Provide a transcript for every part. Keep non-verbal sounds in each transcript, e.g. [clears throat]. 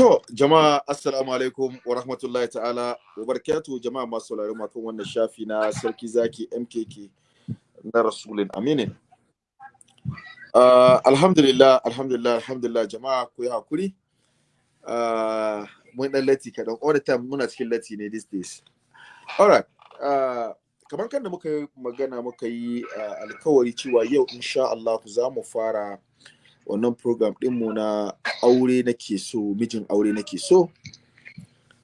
To, jama'a assalamu alaikum wa rahmatullahi ta'ala wa jama'a masu sauraro makon wannan shafi na sarki zaki MKK na Rasulun Aminin. Uh, alhamdulillah, alhamdulillah, alhamdulillah jama'a ku yi haƙuri. Uh, mun dan lati kadan all the time muna cikin lati ne these days. Alright. Uh, kamar kan da muka yi magana muka yi uh, alkawari cewa yau insha Allah za mu fara wannan program ɗinmu na aure nake so mijin aure nake so.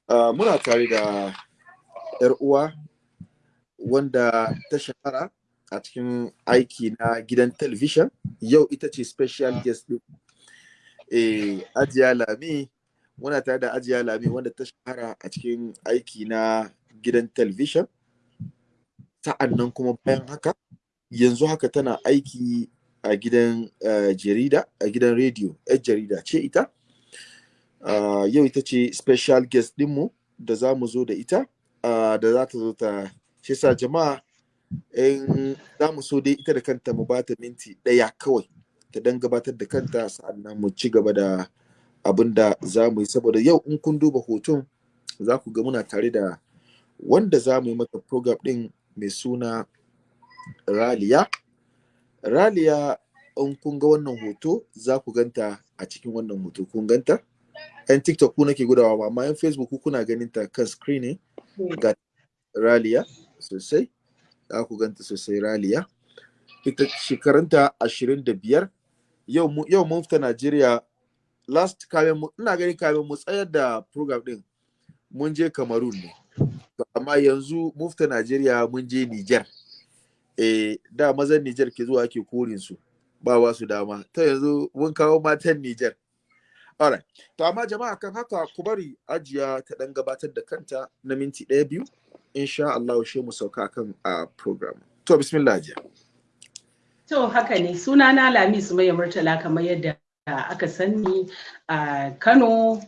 Uh, muna tare da yar uwa wanda ta shahara a cikin aiki na gidan television. Yau ita ce special guest ɗin. Eh, ajiya lami muna tare da ajiya lami wanda ta shahara a cikin aiki na gidan television. Sa'an nan kuma bayan haka yanzu haka tana aiki a gidan jarida a gidan rediyo yar jarida ce ita. Yau ita ce special guest dinmu da za mu zo da ita da za ta zo ta shi sa jama'a in za mu so dai ita da kanta mu bata minti ɗaya kawai ta dan gabatar da kanta sa'an nan mu ci gaba da abin da za mu yi. Saboda yau in kun duba hoton za ku ga muna tare da wanda za mu yi mata program ɗin mai suna raliya. Raliya in kun ga wannan hoto za ku ganta a cikin wannan hoto. Kun ganta? ‘Yan TikTok ku nake gudawa amma ‘yan Facebook ku kuna ganin ta kan screen ne? Ga Raliya sosai. Za ku ganta sosai Raliya. Ita shekarunta ashirin da biyar. Yau mun fita Najeriya. Last kamin mu ina ganin kamin mu tsayar da program din mun je Cameroon ne. Amma yanzu mun fita Najeriya mun je Niger. Eh, da mazan Nijar ke zuwa ake korin su ba ba su dama. Ta yanzu mun kawo matan Nijar. Alright to amma jama'a kan haka ku bari ajiya ta dan gabatar da kanta na minti ɗaya biyu. Insha Allah shi mu sauka kan a program. To bismillah ajiya to haka ne. Suna na Lami Sumayya Murtala kamar yadda aka sani a Kano.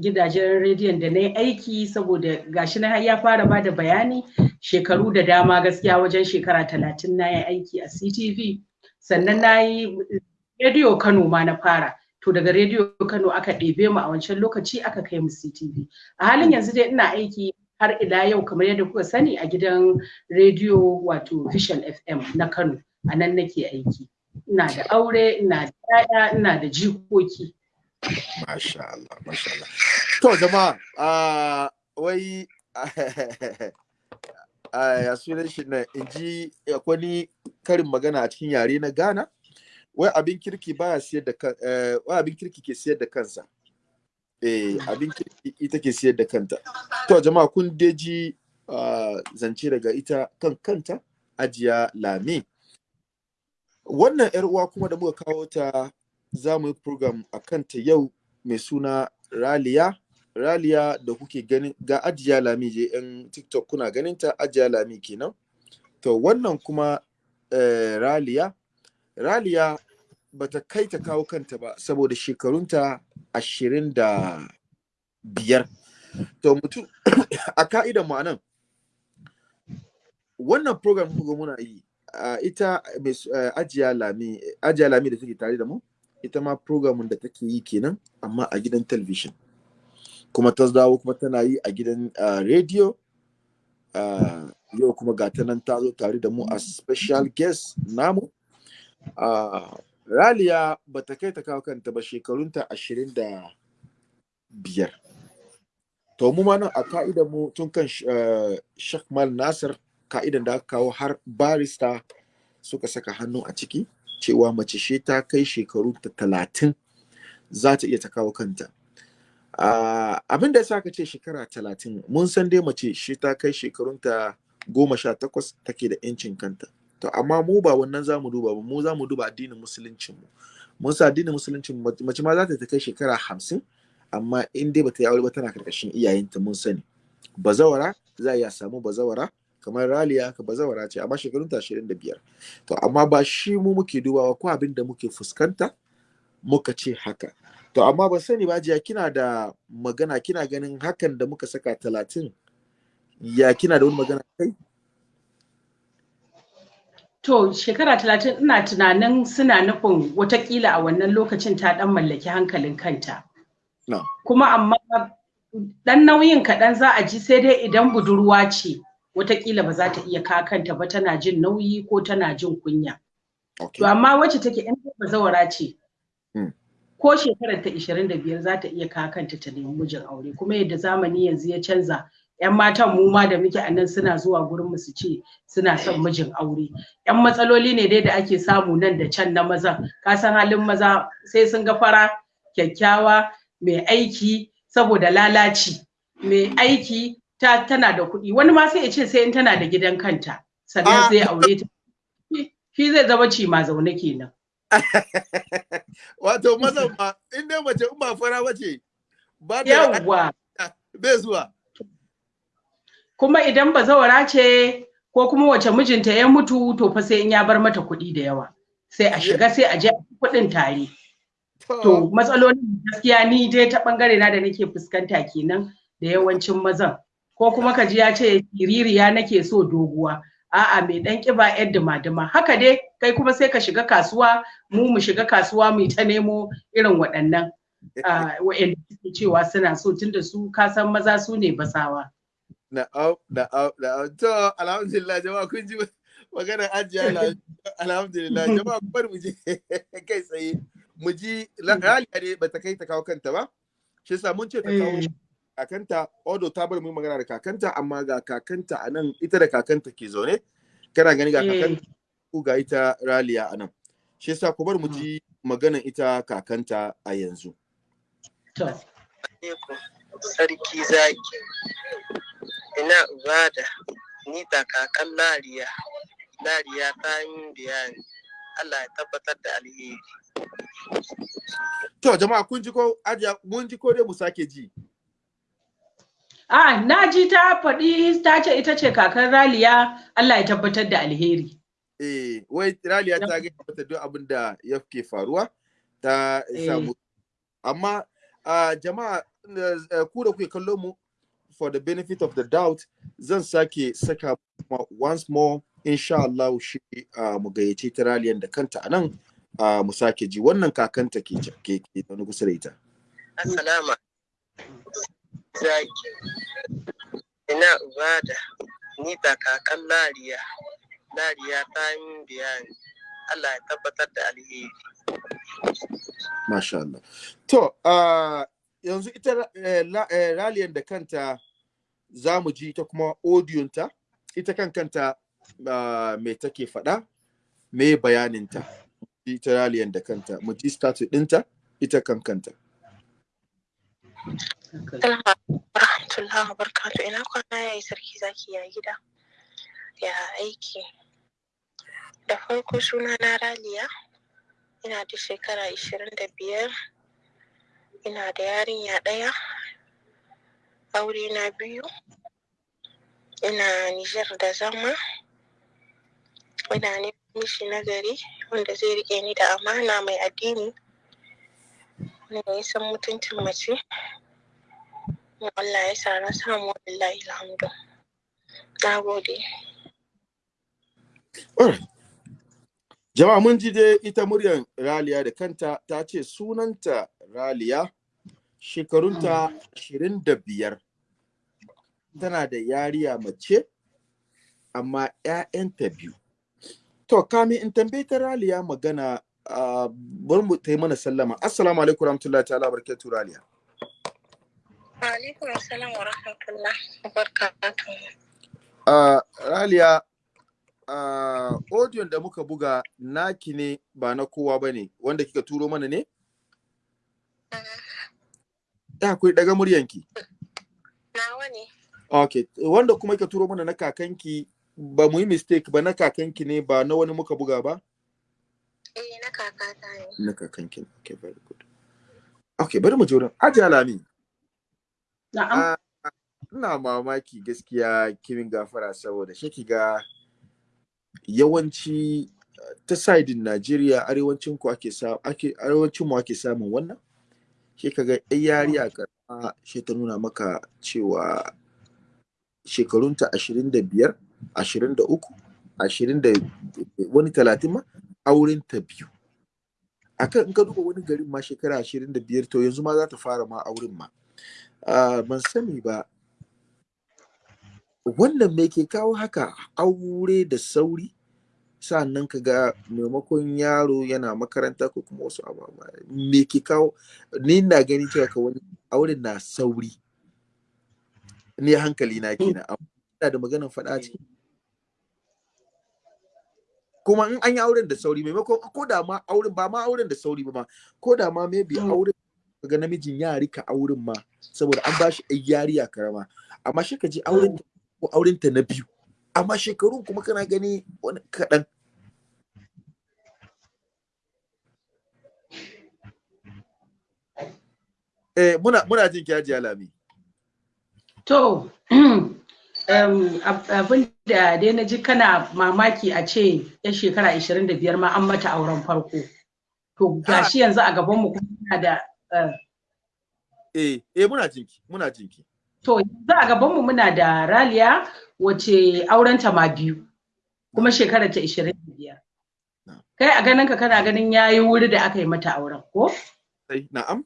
Gidajen rediyon da na yi aiki saboda gashi na ya fara ba da bayani shekaru da dama gaskiya wajen shekara talatin na yi aiki a CTV sannan na yi rediyo Kano ma na fara. To daga rediyo Kano aka ɗebe mu a wancan lokaci aka kai mu CTV a halin yanzu dai ina aiki har ila yau kamar yadda kuka sani a gidan rediyo wato Vision FM na Kano. A nan nake aiki. Ina da aure ina da 'ya'ya ina da jikoki. Masha Allah, Masha Allah. To jama'a, uh, wai ya sunan shi na in ji wani karin magana a cikin yare na Ghana, wai abin kirki baya siyar da kan, wai abin kirki ke siyar da kansa. Eh, abin kirki ita ke siyar da kanta. To jama'a kun deji uh, zance daga ita kan kanta, ajiya lami. Wannan 'yar uwa kuma da muka kawo ta za mu yi program a kanta yau mai suna Raliya. Raliya da kuke ganin ga Ajiya Lami je yan TikTok kuna ganin ta Ajiya Lami kenan. To wannan kuma eh, Raliya, Raliya bata kai ta kawo kanta ba saboda shekarunta ashirin da biyar. To mutum [coughs] a ka'idan mu a nan wannan program kuka muna yi ita uh, Ajiya Lami Ajiya Lami da take tare da mu ita ma programin da take yi kenan amma a gidan television kuma ta dawo kuma tana yi a gidan uh, radio uh, yau kuma ga ta nan ta zo tare da mu a special guest namu. Uh, raliya ba ta kai ta kawo kanta ba shekarunta ashirin da biyar. To mu nan a ka'idan mu tun kan shakmal nasir ka'idan da aka kawo har barista suka saka hannu a ciki cewa mace she ta kai shekaru ta talatin za ta iya ta kawo kanta. Uh, abin da ya ka ce shekara talatin mun san dai mace she ta kai shekarunta goma sha takwas take da yancin kanta. To amma mu ba wannan za mu duba ba mu za mu duba addinin musuluncin mu mun sa addinin musuluncin mace ma za ta kai shekara hamsin amma in dai bata yi aure ba tana ƙarƙashin iyayenta mun sani. Bazawara za a iya samu bazawara kamar raliya ka bazawara ce amma shekarun ta ashirin da biyar. To amma ba shi mu muke dubawa ko abin da muke fuskanta muka ce haka. To amma ban sani ba jiya kina da magana kina ganin hakan da muka saka talatin ya kina da wani magana kai To shekara talatin ina tunanin suna nufin wataƙila a wannan lokacin ta dan mallaki hankalin kanta. Kuma amma dan nauyin kaɗan za a ji sai dai idan budurwa ce wataƙila ba za ta iya kakanta ba tana jin nauyi ko tana jin kunya to amma wacce take in bazawara ce. Ko shekarar ta 25 za ta iya kakanta ta nemi mijin aure. Kuma yadda zamani yanzu ya canza yan matan mu ma da muke a nan suna zuwa gurin mu su ce suna son mijin aure. Yan matsaloli ne dai da ake samu nan da can na maza. Ka san halin maza sai sun ga fara kyakkyawa mai aiki saboda lalaci. Mai aiki ta tana da kuɗi. Wani ma sai ya ce sai in tana da gidan kanta sannan Ah. zai aure ta. Shi zai zama ci ma zaune kenan. [laughs] wato mazan ma in dai mace in ba fara bace ba ta yawwa bai zuwa. Kuma idan bazawara ce ko kuma wace mijinta ya mutu to fa sai in ya bar mata kuɗi da yawa. Sai a shiga sai a je kuɗin tare. To. Matsalolin gaskiya ni dai ta ɓangare na da nake fuskanta kenan da yawancin mazan. Ko kuma ka ji ya ce siririya nake so doguwa. A'a mai dan kiba yar duma-duma haka dai kai kuma sai ka shiga kasuwa mu mu shiga kasuwa mu ta nemo irin waɗannan ah, waɗanda suke cewa suna so tunda su ka san maza su ne basawa. Na'am, na'am, na'am. To, alhamdulillah jama'a kun ji maganar ajiya la- [laughs] alhamdulillah jama'a ku bari mu je [laughs] kai tsaye. Mu ji raliya ne bata kai ta kawo kanta ba shi yasa mun ce ta kawo Eh. Kakanta odo ta bar mu magana da kakanta amma ga kakanta a nan ita da kakanta ke zaune. Kana gani ga Eh. kakanta ku ga ita raliya a nan. Shi yasa ku bar mu ji maganar ita kakanta a yanzu. To. Sarki zaki ina ibada ni da kakan lariya. Lariya ta yi bayani Allah ya tabbatar da alheri. To jama'a kun ji ko ajiya mun ji ko dai mu sake ji. A na ji ta faɗi ta ce ita ce kakar raliya. Allah ya tabbatar da alheri. Eh wai raliya ta ga mata duk abin da yake faruwa ta Eh. samu amma ah, jama'a eh, ku da kuke kallo mu for the benefit of the doubt zan sake saka once more insha Allah shi ah, mu gayyace ta raliyan da kanta a nan ah, mu sake ji. Wannan kakanta ke ke ke wani kusa da ita. Assalamu zaki ina ibada ni da kakan lariya lariya ta yi bayani Allah ya tabbatar da alheri Masha Allah. To, ah, yanzu ita eh, eh, raliyan da kanta za mu ji ta kuma odiyonta, ita kan kanta me take faɗa, me bayaninta. Ita raliyan da kanta, mu ji status ɗinta, ita kan kanta. Rahmatullahi wa barakatu ina kwana? Yayi sarki zaki ya gida ya aiki. Da farko suna na raliya ina da shekara ishirin da biyar ina da yarinya ɗaya aure na biyu ina nijar da zama ina neman mishi nagari wanda zai riƙe ni da amana mai addini wanda ya san mutuncin mace. Samu wallahi na gode. Jama'a mun ji dai ita muryar raliya da kanta ta ce sunanta raliya, shekarunta ashirin da biyar. Tana da yariya mace, amma ‘ya'yanta biyu. To, kamin in tambaye ta raliya magana, uh, bari mu ta yi mana sallama. Assalamu alaikum rahmatullahi ta'ala barkatu raliya. Alaikum assalam wa rahmatullah wa barakatuh raliya, audion da muka buga naki ne ba na kowa ba ne, wanda kika turo mana ne? Ya akwai daga muryanki. nawa ne Ok, wanda kuma ka turo mana na kakanki ba mu yi mistake ba na kakanki ne ba na wani muka buga ba? eh na kakata ne Na kakanki. Ok, very good. Ok, bari mu je wurin. Aji Alami. Na'am. Ah, ina mamaki gaskiya kimin gafara saboda shi ga yawanci uh, ta sidin Najeriya arewacin ku ake ake arewacin mu ake samun wannan? Shi kaga ɗan yariya karama shi ta nuna maka cewa shekarunta ashirin da biyar ashirin da uku ashirin da wani talatin ma auren ta biyu. Akan in ka duba wani garin ma shekara ashirin da biyar to yanzu ma za ta fara ma auren ma. Ban sani ba. Wannan me ke kawo haka? Aure da sauri? Sa'annan ka ga maimakon yaro yana makaranta ko kuma wasu ababa me ke kawo? Ni na gani cewa ka wani auren na sauri. Ni hankali na kenan amma da maganar faɗa ciki. Kuma in an yi auren da sauri maimakon ko da ma auren ba ma auren da sauri ba ma ko da ma maybe Mm. auren ga namijin ya riƙa auren ma saboda an ba shi ɗan yariya karama. Amma shi ka ji auren ko auren ta na biyu amma shekarun kuma kana gani wani kaɗan. Eh muna muna jin ki Hajiya Lami. To, [clears throat] um, ab- abin da dai na ji kana mamaki a ce ya shekara 25 ma an mata auren farko. To, gashi yanzu a gabanmu kuma muna da eh eh muna jin ki muna jin ki To, yanzu a gabanmu muna da Raliya wace aurenta ma biyu, kuma shekarar ta 25. Na. Kai a ganin ka kana ganin yayi wuri da aka yi mata auren, ko? sai na'am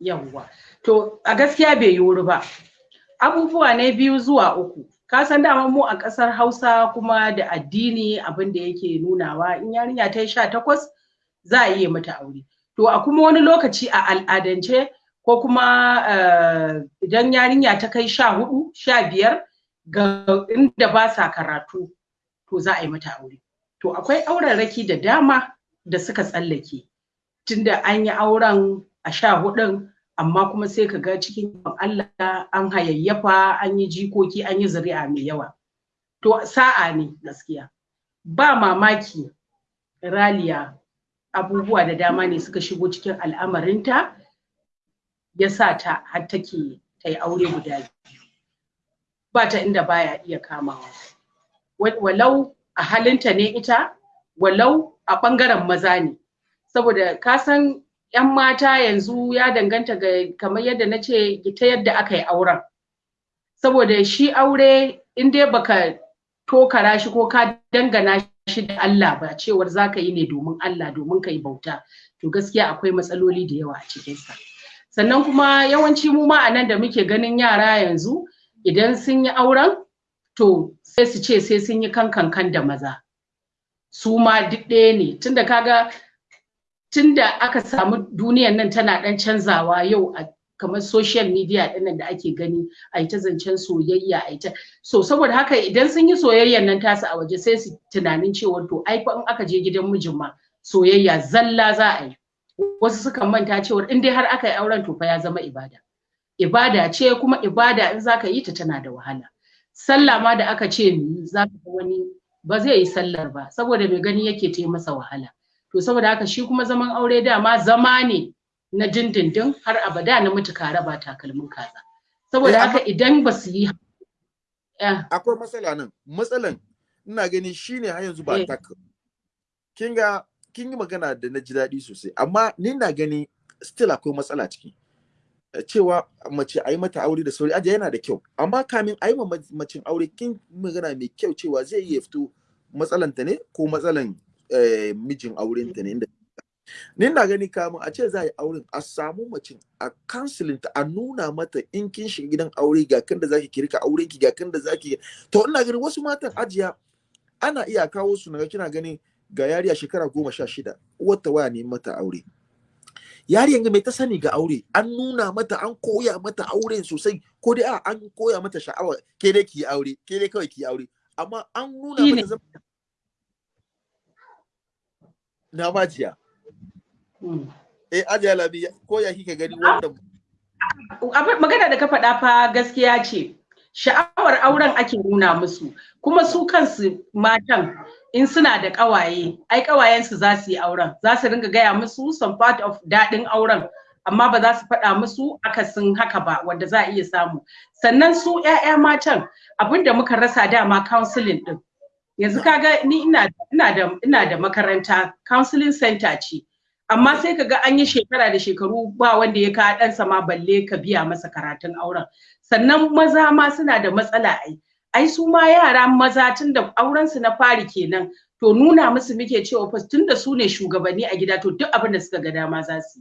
Yawwa. To, a gaskiya bai yi wuri ba. Abubuwa ne biyu zuwa uku. Ka san dama mu a ƙasar Hausa kuma da addini abin da yake nunawa in yarinya ta yi sha takwas za a iya mata aure. To, a kuma wani lokaci a al'adance ko kuma eh, idan yarinya ta kai sha huɗu, sha biyar ga inda ba sa karatu to za a yi mata aure. To, akwai aurarraki da dama da suka tsallake. Tunda an yi auren a sha hudun amma kuma sai ka ga cikin Allah an hayayyafa an yi jikoki an yi zuri'a mai yawa to sa'a ne gaskiya ba mamaki raliya abubuwa da dama ne suka shigo cikin al'amarinta ya sa ta har take ta yi aure guda ba ta inda baya iya kamawa. Wa- walau a halinta ne ita walau a ɓangaren maza ne. Saboda ka san 'yan mata yanzu ya danganta ga kamar yadda na ce ta yadda aka yi auren. Saboda shi aure in dai baka tokara shi ko ka dangana shi da Allah ba cewar za ka yi ne domin Allah domin ka yi bauta. To gaskiya akwai matsaloli da yawa a cikinsa. Sannan kuma yawanci mu ma a nan da muke ganin yara yanzu idan sun yi auren to sai su ce sai sun yi kankan kan da maza. Su ma duk ɗaya ne. Tunda kaga tunda aka samu duniyan nan tana ɗan canzawa yau a kamar social media ɗin nan da ake gani a yi ta zancen soyayya a yi ta so saboda haka idan sun yi soyayyan nan tasu a waje sai su tunanin cewa to ai fa in aka je gidan mijin ma soyayya zalla za a yi. Wasu sukan manta cewa in dai har aka yi auren to fa ya zama ibada. Ibada ce kuma ibada in zaka yi ta tana da wahala. Sallah ma da aka ce yi zaka ga wani ba zai yi sallar ba saboda mai gani yake ta masa wahala. To saboda haka shi kuma zaman aure dama zama ne. Na dindindin har abada na mutu kare ba takalmin kaza. Saboda haka idan ba su yi akwai matsala nan. Matsalan ina gani shine har yanzu ba Eh. tak kin ga kin yi magana da na ji daɗi sosai. Amma ni na gani still akwai matsala ciki. Eh, cewa mace a yi mata aure da sauri aje yana da kyau. Amma kamin a yi ma ma- macin aure kin magana mai kyau cewa zai iya fito matsalanta ne ko matsalan eh, mijin aurenta ne inda ni na gani kamun a ce za a yi auren a samu macin a counseling ta a nuna mata in kin shiga gidan aure ga kan da zaki kirka auren ki ga kan da zaki to ina ganin wasu matan ajiya ana iya kawo su na ga kina ganin ga yariya shekara goma sha shida wata waya ne mata aure. Yariyan ga mai ta sani ga aure? An nuna mata an koya mata auren sosai ko dai a an koya mata sha'awa ke dai ki aure ke dai kawai ki aure. Amma an nuna mata zama na majiya. Eh ajiya labi ko ya kika gani Abin- magana da ka faɗa fa gaskiya ce. Sha'awar auren ake nuna musu. Kuma su kansu matan in suna da ƙawaye ai ƙawayensu za su yi auren. Za su ringa gaya musu some part of daɗin auren amma ba za su faɗa musu akasin haka ba wanda za a iya samu. Sannan su 'ya'ya matan abin da muka rasa dama counseling ɗin. Yanzu kaga ni ina ina da ina da makaranta counseling center ce. Amma sai ka ga an yi shekara da shekaru ba wanda ya kawo ɗansa ma balle ka biya masa karatun auren. Sannan maza ma suna da matsala ai. Ai su ma yara maza tun da auren su na fari kenan. To nuna musu muke cewa fa tunda su ne shugabanni a gida to duk abin da suka ga dama za su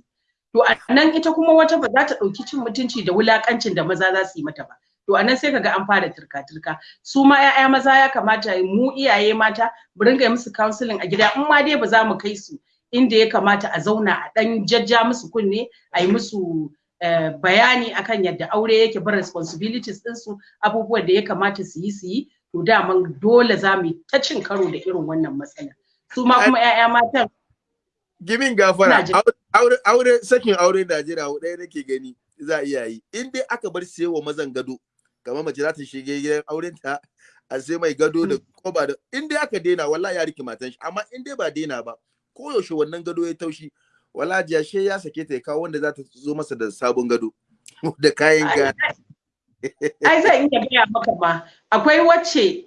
to a nan ita kuma wata ba za ta ɗauki cin mutunci da wulakancin da maza za su yi mata ba. To a nan sai kaga an fara turka-turka. Su ma 'ya'ya maza ya kamata mu iyaye mata mu ringa musu counseling a gida. In ma dai ba za mu kai su inda ya kamata a zauna a ɗan jajja musu kunne a yi musu Uh, bayani akan yadda aure yake bar responsibilities ɗinsu abubuwan da ya kamata su yi su yi. To daman dole za mu ta cin karo da irin wannan matsala su ma kuma 'ya'ya matan gimin gafara. Aure aure sakin aure Najeriya ɗaya nake gani za a iya yi. In dai aka bar wa mazan gado kamar mace za ta shige gidan auren ta a sai mai gado da koba da in dai aka daina wallahi ya riƙe matan shi amma in dai ba daina ba ko yaushe wannan gado ya taushi wala jiyashe ya sake ta ya kawo wanda za ta zo masa da sabon gado [laughs] da kayan ga ai zan iya gaya maka ma akwai wacce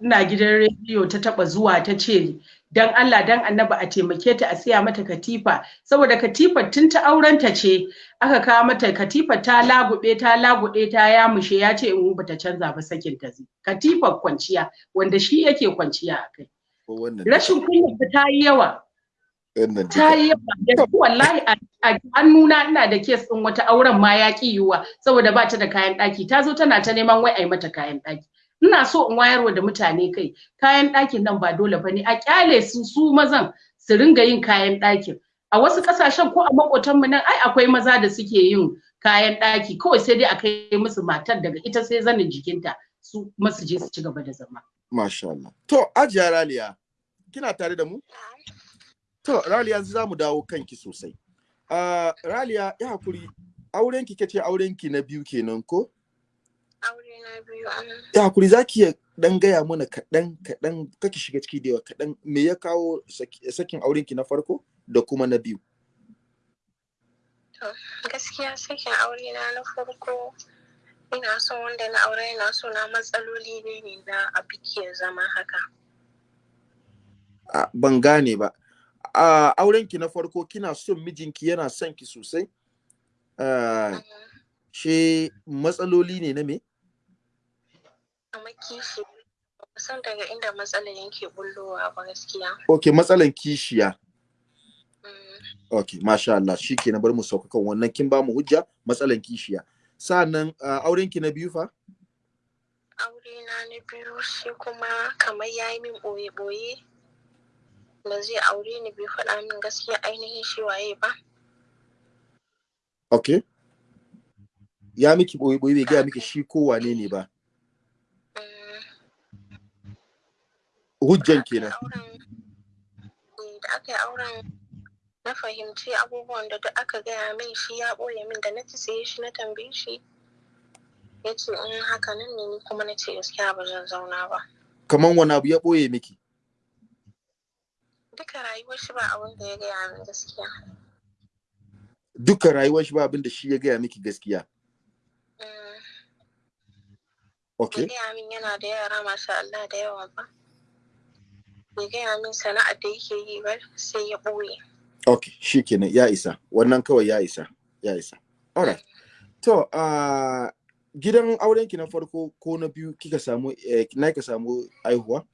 na gidan rediyo ta taba zuwa ta ce dan Allah dan annaba a taimake ta a siya mata katifa. Saboda katifar tun ta aurenta ce aka kawo mata katifa ta lagube ta lagude ta yamushe ya ce in bata canza ba sakin ta katifar kwanciya wanda shi yake kwanciya a kai. Rashin kunya ta yi yawa. Ta yi yawa. Wallahi a hannuna ina da kes ɗin wata auren ma ya ƙi yiwuwa saboda ba ta da kayan ɗaki. Ta zo tana ta neman wai a yi mata kayan ɗaki. Ina so in wayarwa da mutane kai kayan ɗakin nan ba dole ba ne. A ƙyale su su mazan su ringa yin kayan ɗakin. A wasu ƙasashen ko a maƙotanmu nan ai akwai maza da suke yin kayan ɗaki. Kawai sai dai a kai musu matar daga ita sai zanin jikinta. Su masu je su ci gaba da zama. Masha Allah. To, Ajiya Raliya, kina tare da mu? To, Raliya yanzu za mu dawo kanki sosai. Uh, Raliya, ya haƙuri, aurenki kace aurenki na biyu kenan ko? Aure na biyu an. Ya haƙuri, za ki dan gaya mana kaɗan kaɗan kake shiga ciki da yawa kaɗan me ya kawo sakin aurenki na farko da kuma na biyu? To, gaskiya sakin aure na na farko ina son wanda na aure ina so na matsaloli ne ne na a biki ya zama haka. Ban gane ba. a aurenki na farko kina son mijinki yana son ki sosai she matsaloli ne na me? Kishi san daga inda matsalan yake bullowa ba gaskiya. Ok, matsalan kishiya. Mm. Ok, masha Allah, shi ke na bar mu sauka kan wannan kin ba mu hujja matsalan kishiya. Sa'annan uh, aurenki na biyu fa? Aure na na biyu shi kuma kamar yayi min ɓoye-ɓoye. Ba zai aure ni bai faɗa min gaskiya ainihin shi waye ba. Ok. Ya miki ɓoye ɓoye bai gaya miki shi ko wane ne ba. Hujjan kenan. Da aka yi auren na fahimci abubuwan da duk aka gaya min shi ya ɓoye min da na ci sai shi na tambaye shi. Ya ce in haka nan ne ni kuma na ce gaskiya ba zan zauna ba. Kaman wani abu ya ɓoye miki? Duka rayuwar shi ba abin da ya gaya min gaskiya. Duka rayuwar shi ba abin da shi ya gaya miki gaskiya. Ok. Bai gaya min yana da yara masha Allah da yawa ba. Bai gaya min sana'ar da yake yi ba sai ya ɓoye. Ok, shi kenan ya isa. Wannan kawai ya isa. Ya isa. Alright. To, uh, gidan aurenki na farko ko na biyu kika samu eh, na ka samu aihuwa?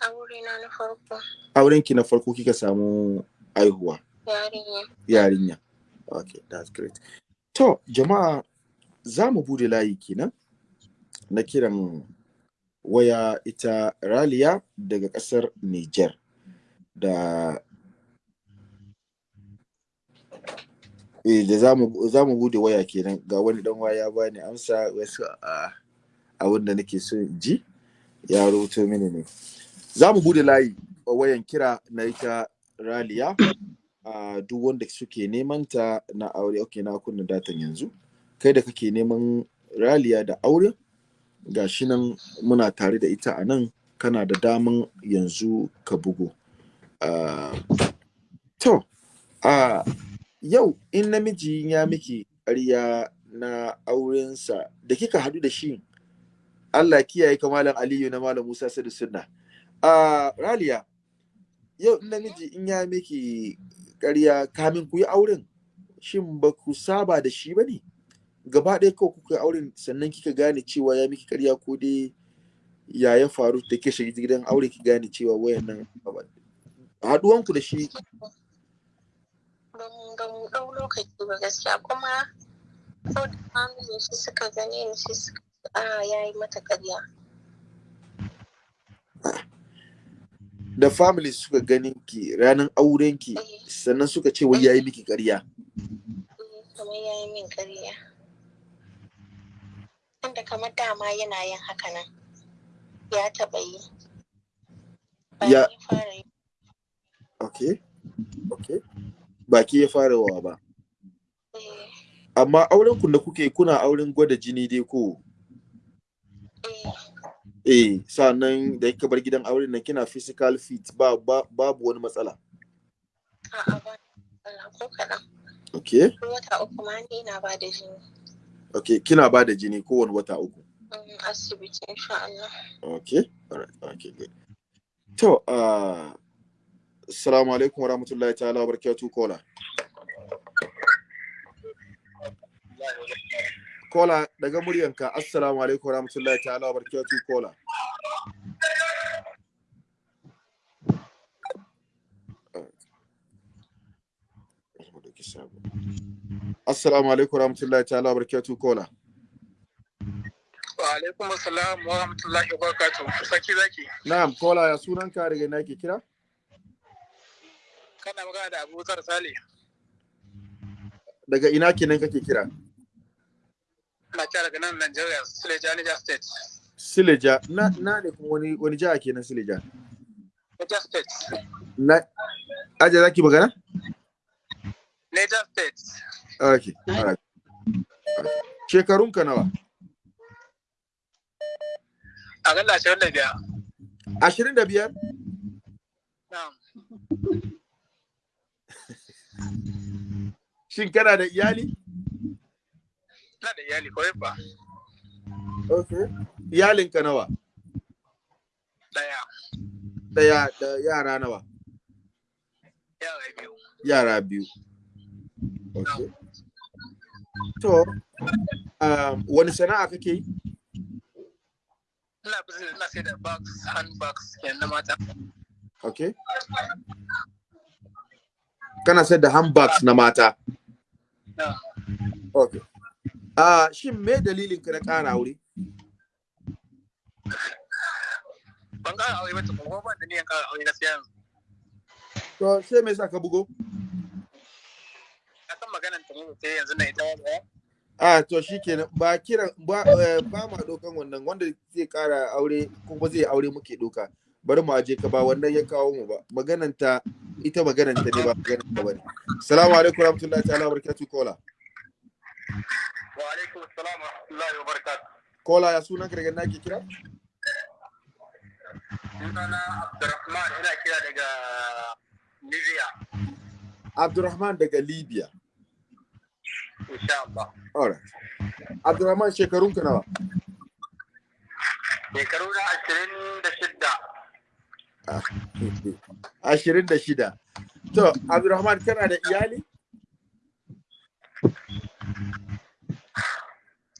Aure na farko. Aurenki na farko kika samu aihuwa? Yarinya. Yarinya. Okay, that's great. To, jama'a za mu buɗe layi kenan na kiran waya ita Raliya daga ƙasar Niger da eh da za mu buɗe waya kenan ga wani dan waya bani amsa wasu a abin da nake so ji ya rubuto mini ne za mu buɗe layi wayan kira na ita raliya. A duk wanda suke neman ta na aure ok na kunna datan yanzu. Kai da kake neman raliya da aure ga shi nan muna tare da ita a nan kana da daman yanzu ka bugu. To a yau in namiji ya miki ƙarya na aurensa da kika hadu da shi Allah kiyaye ka malam Aliyu na malam Musa Sadu Sunna. A Raliya yau in namiji in ya miki ƙarya kamin ku yi auren shin ba ku saba da shi ba ne? Gaba ɗaya kawai kuka yi auren sannan kika gane cewa ya miki ƙarya ko dai ya ya faru da ke shiga gidan aure ki gane cewa wayannan haduwanku da shi. Ba mu ɗau lokaci ba gaskiya kuma sau family shi suka gane shi suka a ya yi mata ƙarya. Da family suka ganin ki ranar auren ki sannan suka ce wai yayi miki ƙarya. Kamar ya yi min ƙarya. Wanda kamar dama yana yin haka nan ya taɓa yi. Ya- okay okay baki ya fara wa ba. Eh, amma auren ku da kuke kuna auren gwada jini dai ko? Eh, eh sannan da kika bar gidan auren nan kina physical fit ba, ba babu wani matsala. A'a ba ko kaɗan. Okay wata uku ma ina ba da jini. Okay kina ba da jini kowane wata uku? Mm, asibiti insha Allah. Okay alright okay good. To uh assalamu alaikum wa rahmatullahi ta'ala wa barakatuh kola kola daga muryanka assalamu alaikum rahmatullahi ta'ala wa barakatuh kola Assalamu alaikum rahmatullahi ta'ala wa barakatuh kola Wa alaikum assalam wa rahmatullahi wa barakatuh. Saki zaki. na'am kola ya sunan ka daga ina ke kira Kana magana da Abu Zar Sale. daga ina kenan kake kira Kira daga nan Nigeria, Suleja, Niger State. Sileja na na ne kuma wani wani jiha kenan Sileja Niger State. na zaki magana Niger State. okay alright shekarun ka nawa A galla ashirin da biyar. ashirin da biyar Na'am. shin kana da iyali Ina da iyali kawai ba. okay iyalin ka nawa? Daya. ɗaya da yara nawa? Yara biyu. yara biyu. Okay to um, wani sana'a kake yi? Ina business ina sai da bags, handbags kenan na mata. okay kana sayar da handbags na mata? Okay ah shin me dalilin ka na ƙara aure? Ban ƙara aure ba tukun ban da niyan ƙara aure gaskiya yanzu. to sai me yasa ka bugo? Na san maganan ta sai yanzu na ita wani a to shikenan ba kiran ba eh, ba ma dokan wannan wanda zai kara aure kuma zai aure muke doka bari mu aje ka ba wannan ya kawo mu ba. Maganan ta ita maganan ta ne ba maganan ta ba ne assalamu alaikum warahmatullahi ta'ala barakatuh kola Wa alaikum assalam wa rahmatullahi wa barakatuh. kola ya sunan ka daga nake kira Sunana Abdurrahman ina kira daga Nigeria. abdurrahman daga libya Insha Allah. alright abdurrahman shekarun ka nawa Shekaru na ashirin da shidda. [laughs] ashirin da shida to abdurrahman kana da iyali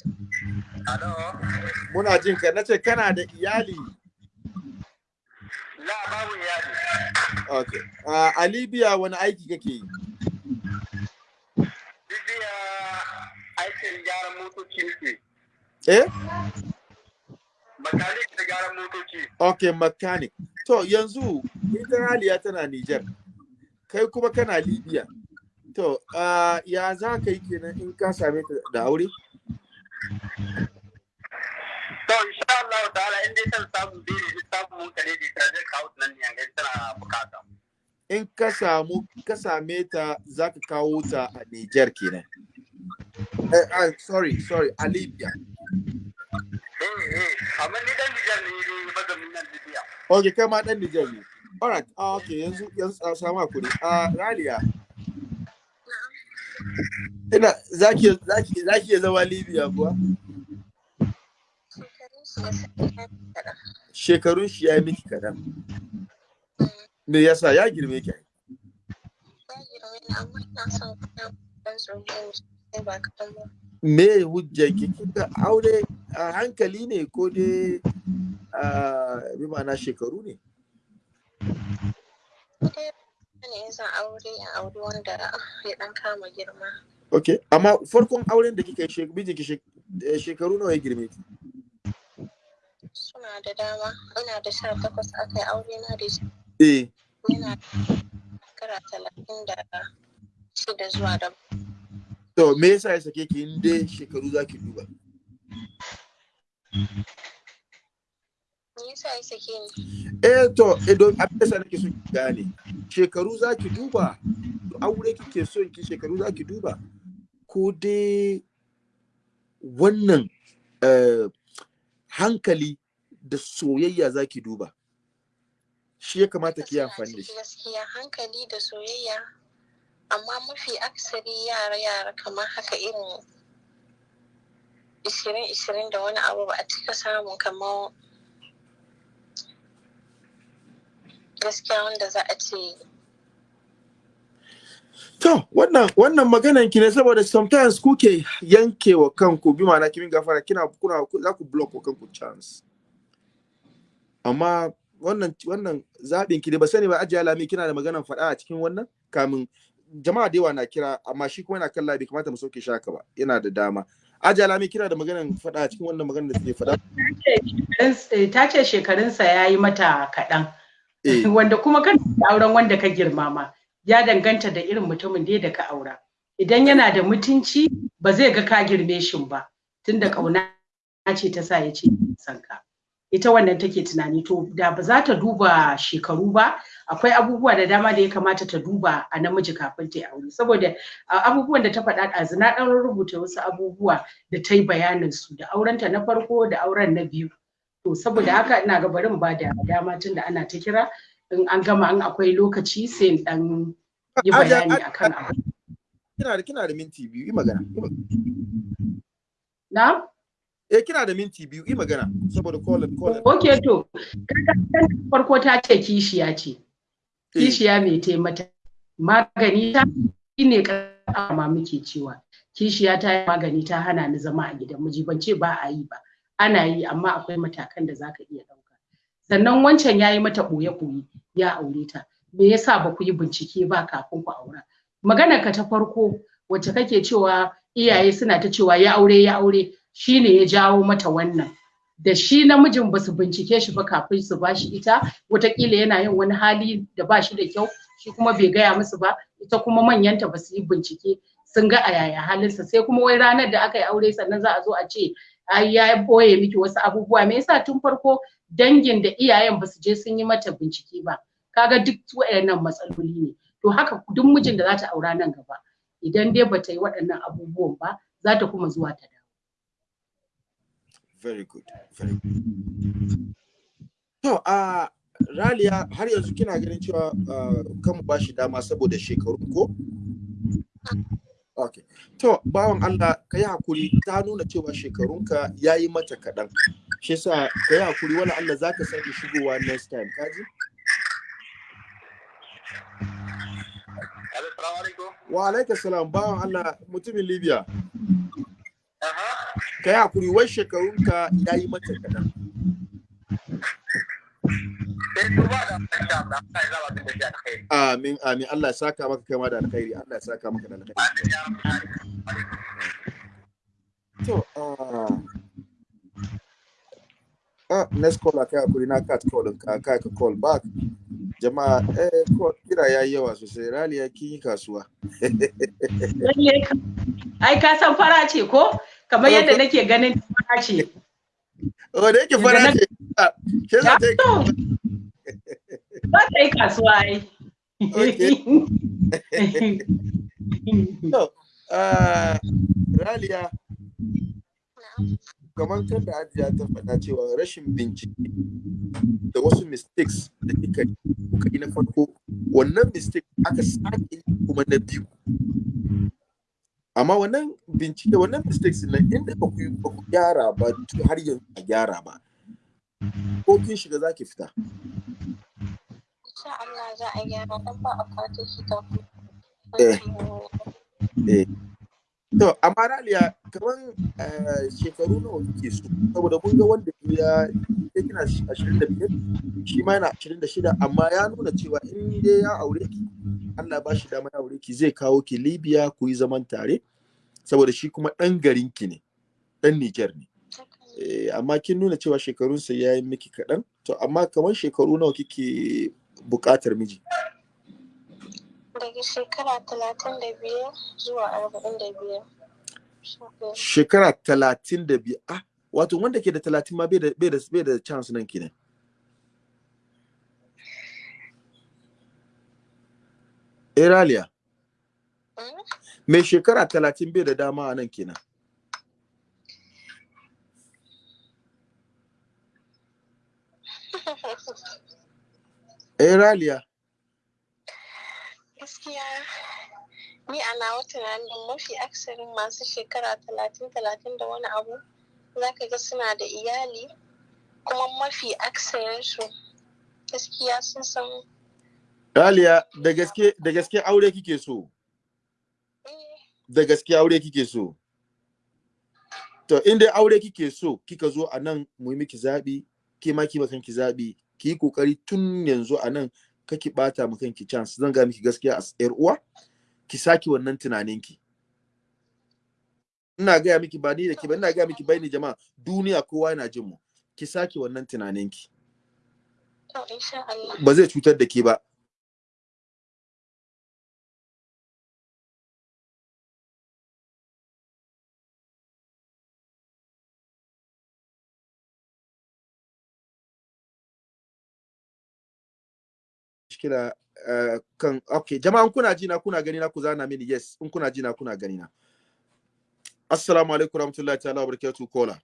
Alo. Muna jin ka nace kana da iyali La babu iyali. okay Ah, a libya wani aiki kake yi Bibiya aikin gyaran motoci nake. eh Makanik da gyaran motoci. Okay, mechanic. To yanzu ita Raliya tana Niger, kai kuma kana Libya. To, uh, ya za ka yi kenan in ka same ta da aure? To insha Allah ta'ala in dai san samu dai ne samu mun kare da zai kawo nan ne yanga tana buƙata. In ka samu ka same ta za ka kawo ta a Niger kenan. Eh, ah, sorry, sorry, a Libya. Eh eh amma ni dan Nijar ne ne mazamin nan Libya. Okay, kai ma dan Niger ne. Alright, ah, okay, yanzu yanzu a samu haƙuri. Ah, Raliya. Ina zaki zaki zaki zama Libya kuwa? Shekarun shi ya yi miki kadan. Me yasa ya girme ki? me hujjar ki kika aure a hankali ne ko dai ah, bi ma'ana shekaru ne okay amma farkon auren da kika yi eh, shekaru nawa ya girme ki Suna da dama. Ina da sha takwas aka yi aure na da shi. eh Yana da shekara talatin da shida zuwa da to me yasa ya sake ki in dai shekaru duba ya sake ni? eh to eh, don abin da sa nake so ki gane shekaru zaki duba to aure kike so ki shekaru zaki duba ko dai wannan eh, hankali da soyayya zaki duba. Shi ya kamata ki amfani da shi. gaskiya hankali da soyayya. Amma mafi aksari yara yara kamar haka irin ishirin ishirin da wani abu ba a cika samun kamar gaskiya wanda za a ce To, wannan wannan maganan ki ne saboda sometimes kuke yanke wa kanku bi ma'ana kimin gafara kina kuna za ku block wa kanku chance. Amma wannan wannan zaɓin ki ne ba sani ba ajiya lami kina da maganan faɗa a cikin wannan? Kamin jama'a da yawa na kira amma shi kuma yana kan labi kamata mu sauke shaka ba. Yana da dama. Ajiya lami kina da maganan faɗa a cikin wannan maganar da take faɗa. Ta ce shekarunsa ya yi mata kaɗan. Eh, [laughs] wanda kuma kan auren wanda ka girmama. Ya danganta da irin mutumin da da ka aura. Idan yana da mutunci ba zai ga ka girme shi ba. Tunda ƙauna ce ta sa ya ce san ka. Ita wannan take tunani to da ba za ta duba shekaru ba akwai abubuwa da dama da ya kamata ta duba a namiji kafin ta yi aure saboda a abubuwan da ta faɗa ɗazu na ɗan rubuta wasu abubuwa da ta yi bayanin su da aurenta na farko da auren na biyu to saboda haka ina ga bari in ba da dama tunda ana ta kira in an gama in akwai lokaci sai in dan yi bayani akan abu kina da kina da minti biyu yi magana. yi magana. na Eh kina da minti biyu yi magana saboda call call. ok to kaga farko ta ce kishiya ce. Eh, kishiya mai taimata magani ta shine kama muke cewa. Kishiya ta yi magani ta hana ni zama a gidan miji ban ce ba a yi ba. Ana yi amma akwai matakan da zaka iya ɗauka. Sannan wancan ya yi mata ɓoye-ɓoye ya aure ta. Me yasa ba ku yi bincike ba kafin ku aura? Maganar ka ta farko wacce kake cewa iyaye suna ta cewa ya aure ya aure shine ya jawo mata wannan. Da shi namijin ba su bincike shi ba kafin su ba shi ita wataƙila yana yin wani hali da ba shi da kyau shi kuma bai gaya musu ba ita kuma manyanta ba su yi bincike sun ga a yaya halinsa. Sai kuma wai ranar da aka yi aure sannan za a zo a ce ai ya ɓoye miki wasu abubuwa. Me yasa tun farko dangin da iyayen ba su je sun yi mata bincike ba? Kaga duk waɗannan matsaloli ne. To haka duk mijin da za ta aura nan gaba idan dai bata yi waɗannan abubuwan ba za ta kuma zuwa ta very good very good. To a raliya har yanzu kina ganin cewa kan mu bashi dama saboda shekaru ko? Okay. To bawan Allah ka yi haƙuri. Ta nuna cewa shekarunka ya yi mata kaɗan. Shi yasa ka yi haƙuri. Wani Allah za ka sake shigowa next time kaji wa alaika salam. Bawan Allah mutumin Libya. Ka yi haƙuri wai shekarunka ya yi mata kaɗan alkhairi. amin amin Allah ya saka maka kai ma da alkhairi Allah ya saka maka da alkhairi. To, ah, ah, next call kai haƙuri na cut call ka kai ka call back. Jama'a, eh, call- kira yayi yawa sosai. Raliya kin yi kasuwa. [laughs] Lalle ka- ai ka san fara ce ko kamar yadda nake ganin fara ce Oh, da yake fara ce. ah, Ke za ta ba ta yi kasuwa ai [laughs] ah, Raliya, kamar kan da Hajiya ta faɗa cewa rashin bincike da wasu mistakes da kika yi na farko, wannan mistake aka sake kuma na biyu. Amma wannan bincike, wannan mistakes nan inda ba ku ba ku gyara ba to har yanzu a gyara ba. Ko kin shiga za ki fita. insha Allah za a gyara dan ba a fata shi kafin Eh. Eh. To, amma Raliya, kamar eh, shekaru nawa kike so? Saboda mun ga wanda ya ke kina 25 shi ma yana 26 amma ya nuna cewa in dai ya aure ki Allah ba shi dama ya aure ki zai kawo ki Libya ku yi zaman tare. Saboda shi kuma ɗan garin ki ne ɗan Niger ne. Eh, amma kin nuna cewa shekarunsa ya yi miki kaɗan. To amma kamar shekaru nawa kike buƙatar miji? Daga shekara talatin da biyar zuwa arba'in da biyar. Shekara talatin da biyu ah wato wanda ke da talatin ma bai da chance nan kenan. Eraliya Mm. mai shekara talatin bai da dama a nan kenan. [laughs] Eraliya gaskiya ni a nawa tunanin mafi aksarin masu shekara talatin talatin da wani abu za ka ga suna da iyali kuma mafi aksarinsu gaskiya sun san. Eraliya da gaske aure kike so? Da gaske aure kike so? To in dai aure kike so kika zo a nan mu yi miki zaɓi ke ma ki kanki zaɓi ki yi ƙoƙari tun yanzu a nan kaki bata mu kanki chance. Zan ga miki gaskiya a yar uwa ki saki wannan tunanin ki ina gaya miki ba ni da ki ba ina gaya miki bai ni jama'a. Duniya kowa yana jin mu. Ki saki wannan tunanin ki to insha Allah. Ba zai cutar da ke ba. Kira uh, kan okay jama'an kuna ji na kuna gani na ku zana mini yes in kuna ji na kuna gani na assalamu alaikum warahmatullahi ta'ala wa barakatuh kola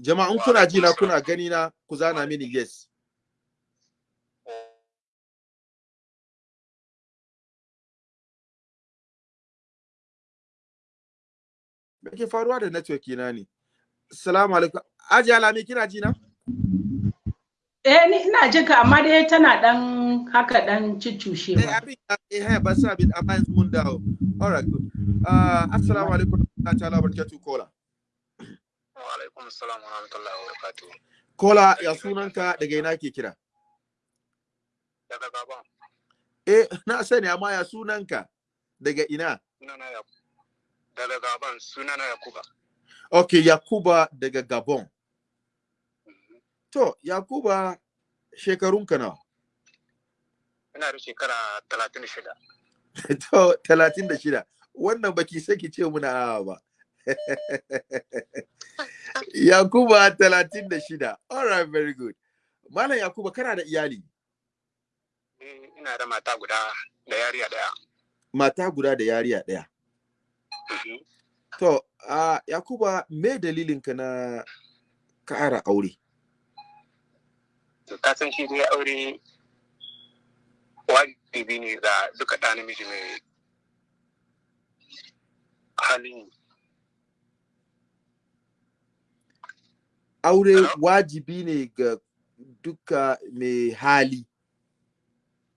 jama'an kuna ji na kuna gani na ku zana mini yes. Me ke faruwa da network na ne? Assalamu alaikum. Aji alami kina ji na Eh ni ina jin ka amma dai tana dan haka dan eh ciccushewa. abin eh eh, ba sa abin amma yanzu mun dawo. All right good. Uh, assalamu alaikum ta'ala wa barakatuh kola Wa alaikum assalam wa rahmatullahi wa barakatuh. kola ya sunanka daga ina ke kira? Daga gaban eh na sani amma ya sunanka? Daga ina? Sunana ya daga gaban sunana Yakuba. okay yakuba daga gabon. To yakuba shekarunka nawa? Ina da shekara talatin da shida. [laughs] to talatin da shida. Wannan baki saki ce muna awa ba. [laughs] Yakuba talatin da shida. All right very good. Malam yakuba kana da iyali? Eh, Ina da mata guda da yariya ɗaya. mata guda da yariya ɗaya. To a yakuba me dalilinka na ƙara aure? To, Ka san shi dai aure wajibi ne ga duka ɗa namiji mai halin aure wajibi ne ga duka mai hali.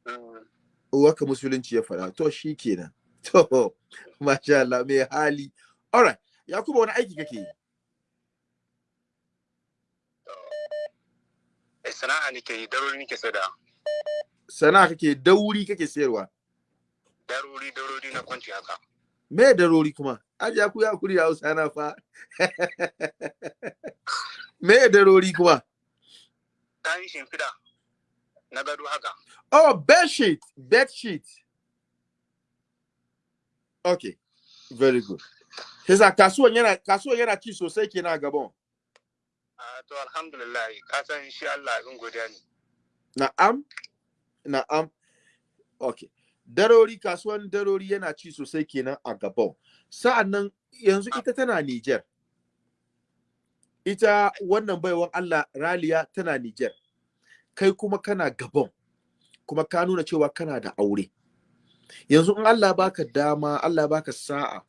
Mm, waƙa musulunci ya faɗa. To shi kenan. [laughs] To masha Allah mai hali. Alright yakuba wani aiki kake yi? Sana'a nake yi darori nake sada sana'a kake dauri kake sayarwa? Darori darori na kwanci haka. Me darori kuma? Ajiya ku ya kuri hausa na fa. [laughs] Me darori kuma? Ta yi shimfiɗa na gado haka. Oh bed sheet bed sheet. Okay very good. Hisa kasuwan yana kasuwan yana ci sosai kenan a Gabon. To alhamdulillah shi Allah godiya ne Na'am, na'am. Okay. Darori kasuwan darori yana ci sosai kenan a Gabon. Sa'an nan yanzu ita tana Niger. Ita wannan baiwan Allah Raliya tana Niger. Kai kuma kana Gabon. Kuma ka nuna cewa kana da aure. Yanzu in Allah baka dama, Allah baka sa'a.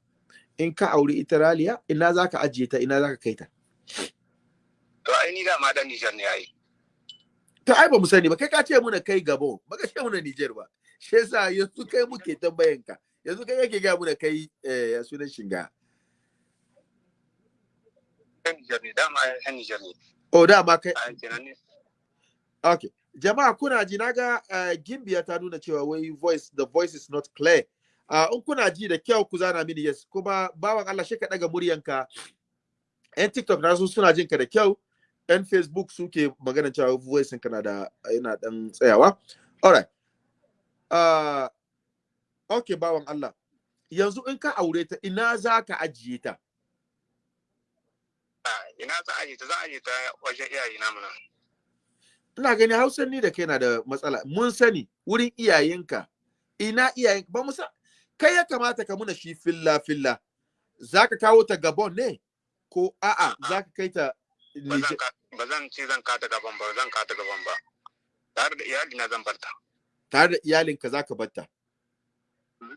In ka aure ita Raliya, ina zaka ajiye ta, ina zaka kai ta. To ai ni dama dan Nijar ne ai. To ai ba mu sani ba, kai ka ce muna kai Gabon, baka ce muna Niger ba. Shi yasa yanzu kai muke tambayan ka. Yanzu kai yake ga muna kai eh ya sunan shinga. Nijar ne dama ai Nijar ne. Oh da ma kai a kenan ne. Okay jama'a kuna ji na ga uh, gimbiya ta nuna cewa wai voice the voice is not clear. Uh, in kuna ji da kyau ku zana mini yes. Kuma bawan Allah shi ka daga muryanka yan TikTok na su suna jin ka da kyau. Yan Facebook suke magana cewa voice ka na da yana dan tsayawa. Alright. Uh, okay bawan Allah. Yanzu in ka aure ta ina za ka ajiye ta? A ina za a ta? Za a ta wajen iyaye na muna ina gani hausan ni da kai na da matsala. Mun sani wurin iyayenka ina iyayenka ba mu sa kai ya kamata ka muna shi filla filla zaka kawo ta gabon ne? Ko a'a zaka kai ta ba zan ka ce zan kata gaban ba zan kata gaban ba. Tare da iyali na zan barta. Tare da iyalinka zaka batta Mhm.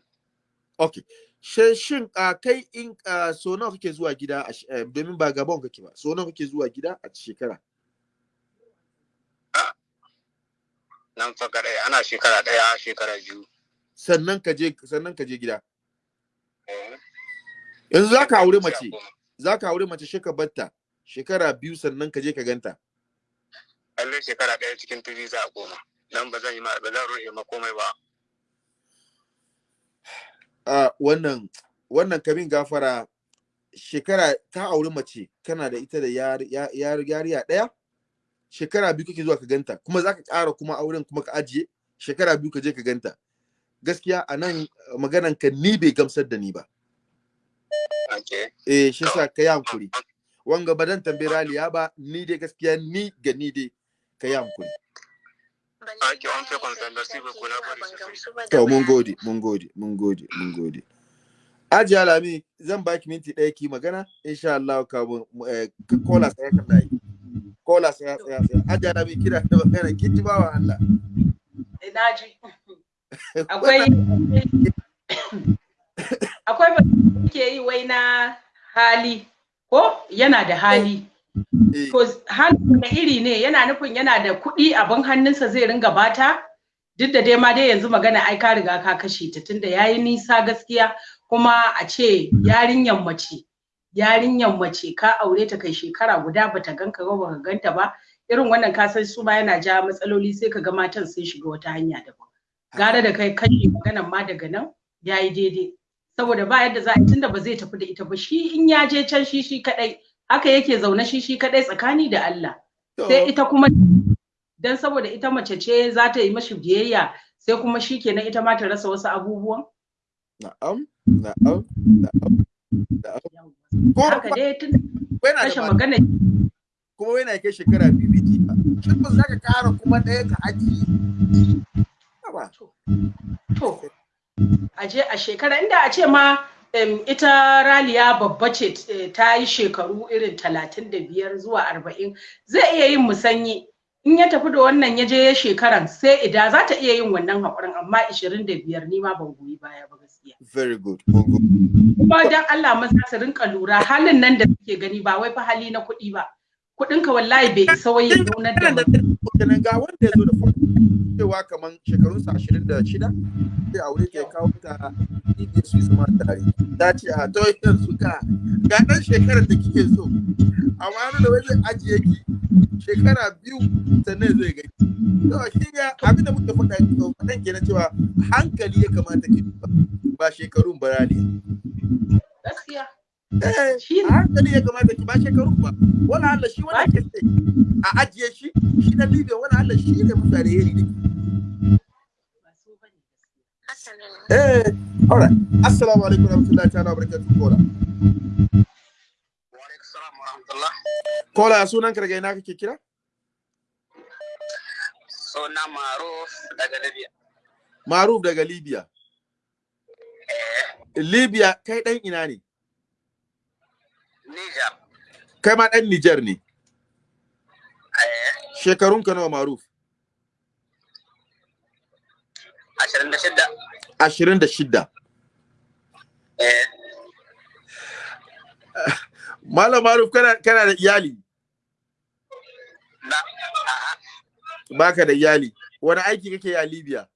okay she shin a kai in so nawa kake zuwa gida eh, domin ba gabon kake ba so nawa kake zuwa gida a shekara? Nan fa kadai ana shekara ɗaya shekara biyu. Sannan ka je sannan ka je gida? Eh, yanzu zaka aure mace. zaka aure mace shi ka batta shekara biyu sannan ka je ka ganta. Lallai shekara ɗaya cikin turi za a koma. Dan ba zan yi ba zan rufe ma komai ba. A wannan wannan kamin gafara shekara ka auri mace kana da ita da yar- ya- yar- yariya ɗaya? Shekara biyu kake zuwa ka ganta kuma za ka ƙara kuma auren kuma ka ajiye? Shekara biyu ka je ka ganta. Gaskiya a nan maganan ka ni bai gamsar da ni ba. Eh shi sa ka yi hankuri. Wanga ba dan tambayi raliya ba ni dai gaskiya ni ga ni dai ka yi hankuri. To mun gode mun gode mun gode mun gode. Aji Alami zan baki minti ɗaya ki magana insha Allah ka eh, ka kola sai kan dai kola sai sai sai Aji Alami kira da magana kin ji bawa Allah. Ina ji. Akwai [laughs] [coughs] akwai ba ke yi wai na hali. Ko? Yana da hali. Eh, To halin da iri ne yana nufin yana da kuɗi abin hannunsa zai ringa bata? Duk da dai ma dai yanzu magana ai ka riga ka kashe ta tunda yayi nisa gaskiya. Kuma a ce yarinyan mace yarinyan mace ka aure ta kai shekara guda bata ganka ba baka ganta ba. Irin wannan ka san su ma yana ja matsaloli sai ka ga matan sun shiga wata hanya daban. Gara da kai kashe maganan ma daga nan yayi daidai. Saboda ba yadda za a tunda ba zai tafi da ita ba. Shi in ya je can shi shi kadai haka yake zaune shi shi kadai tsakani da Allah. Sai ita kuma dan saboda ita mace ce za ta yi mashi biyayya sai kuma shi kenan ita ma ta rasa wasu abubuwan. Na'am na'am na'am na'am. Haka dai tun kashe magana kuma yana kai shekara biyu bai ji ba. Shin ba za ka ƙara kuma ɗaya ka ajiye? Haba. to. A je a shekara inda a ce ma ita raliya babba ce eh, ta yi shekaru irin talatin da biyar zuwa arba'in zai iya yin musanyi. In ya tafi da wannan ya je ya shekaran sai ida za ta iya yin wannan haƙurin amma ishirin da biyar ni ma ban goyi baya ba gaskiya. Very good kuma dan Allah maza su rinka lura halin nan da suke gani ba wai fa hali na kuɗi ba. Kuɗinka wallahi bai isa wai ya da kenan ga wanda ya zo da farko cewa kaman ashirin da shida sai aure ya kawo ta ɗiɗi su zama tare. Ta ce a to yanzu ga ga ɗan shekarar da kike so. Amma da wai zai ajiye ki shekara biyu sannan zai gani. To shi ga abin da muke faɗa faɗan kenan cewa hankali ya kamata ki ba shekarun ba ne gaskiya. Eh shi hankali ya kamata ki ba shekarun ba wala Allah shi wanda ke a ajiye shi shi na Libya wala Allah shi ne Haka ne. Eh, all right. Assalamu alaikum warahmatullahi ta'ala wabarakatuh kola. Kola sunan ina kake kira? Suna Maruf daga Libya. Maruf daga Libya. Libya kai dan ina ne? Niger. Kai ma dan Niger ne. Eh, Shekarun ka nawa Maruf? ashirin da shidda. 26. Eh, Malam Maruf kana kana da iyali? Baka da iyali. Wani aiki kake a Libya?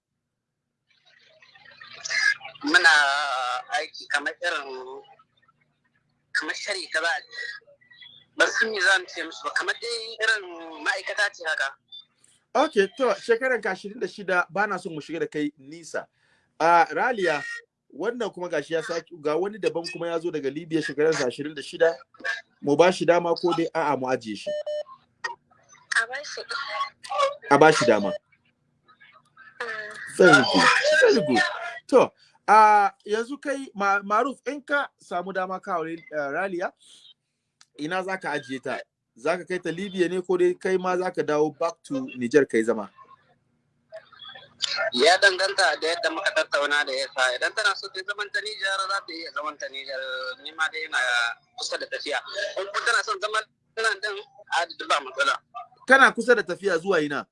muna aiki kamar irin kamar shari ka ba ban san me zan ce musu ba kamar dai irin ma'aikata ce haka Ok, to shekaran ka 26 ba na son mu shiga da kai nisa. A Raliya, wannan kuma gashi ya saki ga wani daban kuma ya zo daga Libya shekaran sa 26 mu ba shi dama ko dai a'a mu ajiye shi. A ba shi. A ba shi dama. Mm. Very good. Very good. To, a yanzu kai ma, Maruf in ka samu dama ka aure uh, Raliya ina zaka ajiye ta? Zaka kai ta Libya ne ko dai kai ma zaka dawo back to Niger kai zama? ya danganta da yadda muka tattauna da yasa idan tana so ta zaman ta Nijar za ta iya zaman ta Nijar ni ma dai ina kusa da tafiya in kuma tana son zaman nan din a da ba matsala Kana kusa da tafiya zuwa ina?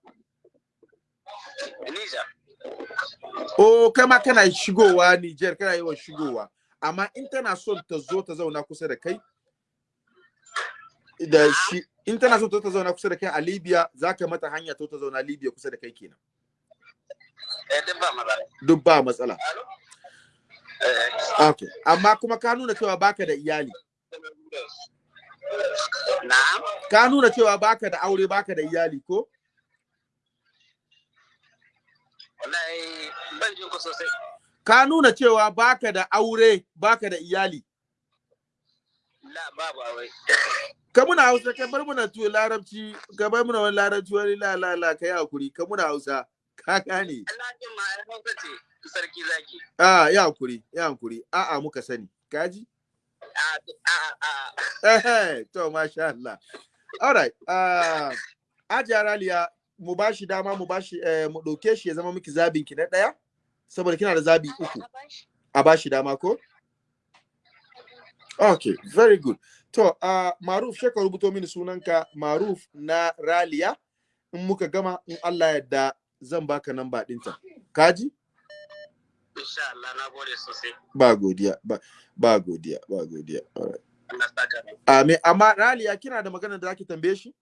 Nijar Oh, kai ma kana shigowa Niger, kana yawan shigowa. Amma in tana son ta zo ta zauna kusa da kai, da shi, in tana son ta zauna kusa da kai a Libya, za ka mata hanya ta ta zauna Libya kusa da kai kenan. eh duk ba matsala Duk ba matsala. eh Okay. Amma kuma ka nuna cewa baka da iyali. na'am Ka nuna cewa baka da aure, baka da iyali ko? Wallahi ban jin ku sosai Ka nuna cewa baka da aure, baka da iyali. la babu awai Ka muna Hausa, ka bar muna tuwo larabci, ka bar muna wani larabci wani la la la ka yi haƙuri, ka muna Hausa. Ka gane. Sarki zaki Ah, ya hankuri, ya hankuri. A'a muka sani. Kaji? a a a Eh, to masha Allah. All right. Uh, Ajiya Raliya, mu ba shi dama mu ba shi eh, mu ɗauke shi ya zama miki zabin ki na ɗaya? Saboda kina da zabi uku. A ba shi. A ba shi dama ko? Okay, very good. To, uh, Maruf, sheka rubuto mini sunanka Maruf na Raliya. In muka gama, in Allah yadda zan baka namba ɗinta. Kaji? insha Allah na gode sosai Ba godiya, ba, ba godiya, ba godiya. All right. Amin. Amma Raliya kina da magana da zaki tambaye shi?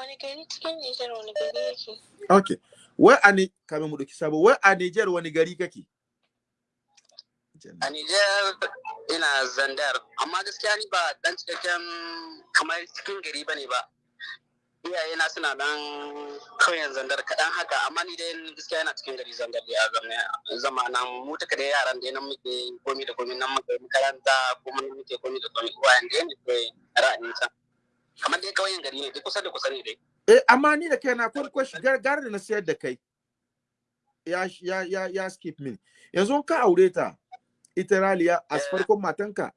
Wani gari cikin Nijar wani gari yake? Okay. Wai a ne kamin mu ɗauki sabo, wai a Niger wani gari kake? a Nijar ina zandar amma gaskiya ni ba dan cikakken kamar cikin gari ba ne ba iyayena suna dan kauyen zandar kaɗan haka amma ni dai gaskiya yana cikin gari zandar da ya zama nan mu taka da yaran da nan muke komi da komi nan muke makaranta kuma nan muke komi da komi uwayen da ne ra'ayin can kamar dai kauyen gari ne dai kusa da kusa ne dai Eh, amma ni da kai na kwankwashi gar gar da na sayar da kai. Ya ya ya ya skip min. Yanzu ka aure ta ita Raliya a farkon matanka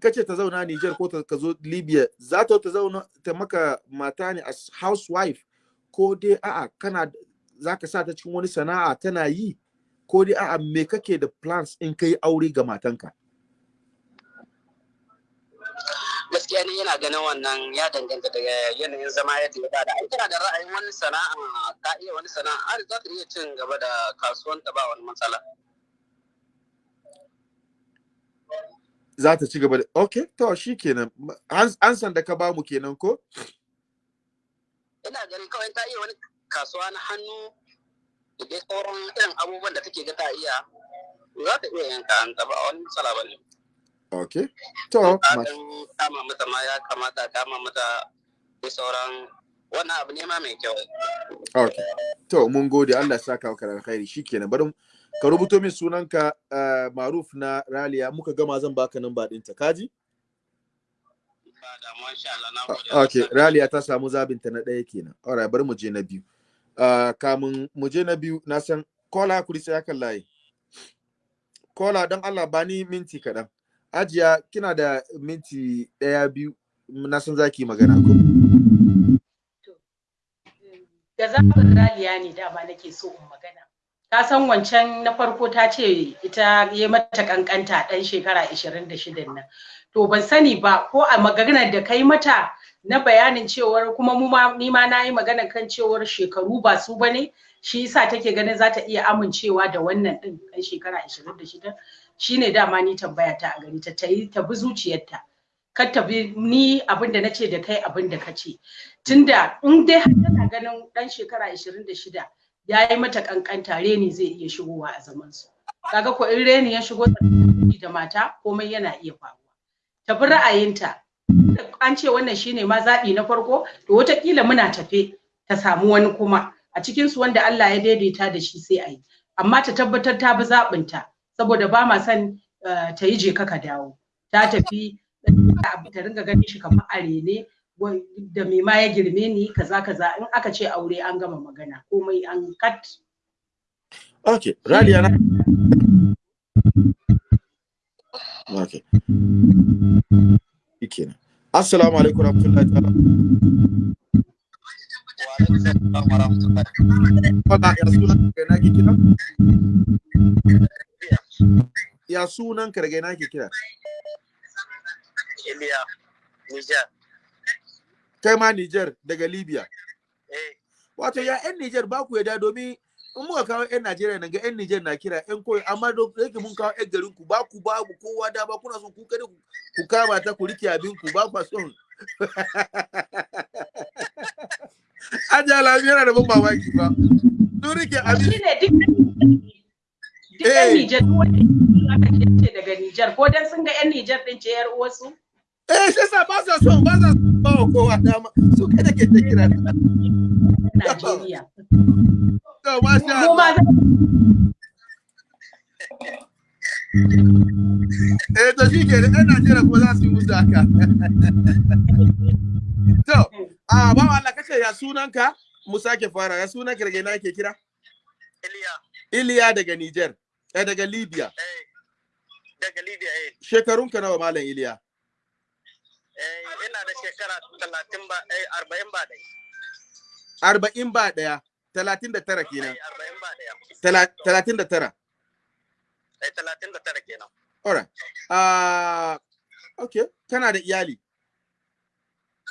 ka ce ta zauna Niger ko ta ka zo Libya za ta ta zauna ta maka mata ne as housewife ko dai a'a kana za ka sa ta cikin wani sana'a tana yi ko dai a'a me kake da plans in kai aure ga matanka gaskiya ne yana ganin wannan ya danganta daga yanayin zama yadda ya ba da. Ai tana da ra'ayin wani sana'a ka iya wani sana'a har za ta iya cin gaba da kasuwanta ba wani matsala. Za ta ci gaba da okay to shikenan an an san da ka ba mu kenan ko? Ina ganin kawai ta iya wani kasuwa na hannu da dai sauran irin abubuwan da take ga ta iya za ta iya yanka an ba wani matsala ba ne. Okay to kama mata ma ya kamata kama mata da sauran wannan abu ne ma mai kyau Okay. To mun gode Allah ya saka maka da alkhairi shikenan bari ka rubuto min sunanka uh, Maruf na Raliya muka gama zan baka ɗinta kaji? ba na gode Okay, Raliya ta samu zabin ta na ɗaya kenan. Alright, bari mu je na biyu. Uh, kamun mu je na biyu na san kola kuri sai akan layi. Kola don Allah ba ni minti kaɗan. Ajiya kina da minti ɗaya biyu na san zaki magana ko? da zaɓin raliya ne dama nake so in magana. Ta san wancan na farko ta ce ita ya mata kankanta ɗan shekara 26 nan. To ban sani ba ko a maganar da kai mata na bayanin cewar kuma mu ma ni ma na yi magana kan cewar shekaru ba su ba ne shi yasa take ganin za ta iya amincewa da wannan ɗin ɗan shekara 26 shine dama ni tambaya ta a gari ta ta yi ta bi zuciyarta. Kar ta bi ni abin da nace da kai abin da ka ce. Tunda in dai har tana ganin dan shekara 26 ya yi mata kankanta reni zai iya shigowa a zaman su kaga ko in reni ya shigo da mata komai yana iya faruwa. Tafi ra'ayinta. An ce wannan shine ma zaɓi na farko to wataƙila muna tafe ta samu wani kuma. A cikinsu wanda Allah ya daidaita da shi sai a yi. Amma ta tabbatar ta bi zaɓinta. Saboda ba ma son ta yi je ka dawo. Ta tafi ta ringa ganin shi kamar arene da mai ma ya girme ni kaza kaza. In aka ce aure an gama magana komai an kat okay raliya na okay kenan assalamu alaikum warahmatullahi ta'ala. Wala ya sunan ka na ke kira? Ya sunan ka daga na ke kira? Iliya, Niger. Kai ma Niger daga Libya. Eh, Wato ya 'yan Niger ba ku yada domin in muka kawo 'yan Najeriya nan ga 'yan Niger na kira 'yan koyi amma da yake mun kawo 'yan garin ku ba ku ba ku kowa da ba kuna son ku kada ku kama ta ku riƙe abin ku ba ku son [laughs] Ajiya Lami yana da ban mamaki ba. Sun riƙe abin. Duk 'yan Nijar duk wanda aka ce daga Nijar ko dan sun ga 'yan Nijar din ce 'yar uwarsu. Eh, shi yasa ba sa son ba sa ba wa kowa dama. Su kada ke ta kira. Najeriya. To, masha Allah. Eh, to shi ke da 'yan Najeriya kuma za su yi musu haka. [laughs] To, a ba Allah kace ya sunanka? Mu sake fara. Ya daga ina ke kira? Iliya, Iliya daga Niger. Eh, daga Libya. eh, daga Libya, eh. Shekarunka nawa Malam Iliya? Eh, ina da shekara talatin ba, eh, arba'in ba dai. Arba'in ba ɗaya. Talatin da tara Eh, kenan. arba'in ba ɗaya. Tala- Talatin da tara. Eh, talatin da tara kenan. Alright. Ah, okay. Kana da iyali?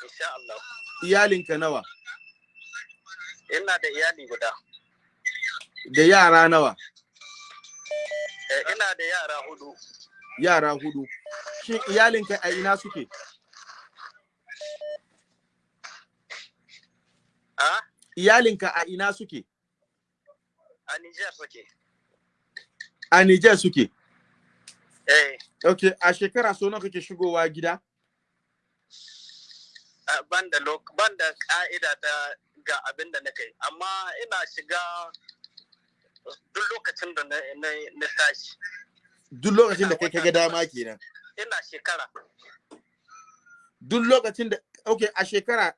Insha Allah. Iyalinka nawa? Ina da iyali guda. Da yara nawa? Eh, ina da yara huɗu. Yara huɗu. Shin iyalinka a ina suke? A? Iyalinka a ina suke? A Niger suke. A Niger suke. Eh, Okay, a shekara so nawa kake shigowa gida? a- ban da lok- ban da ka'ida ta ga abin da na kai, amma ina shiga duk lokacin da na, tashi. Duk lokacin da kai kaga dama kenan. Ina shekara. Duk lokacin da okay, a shekara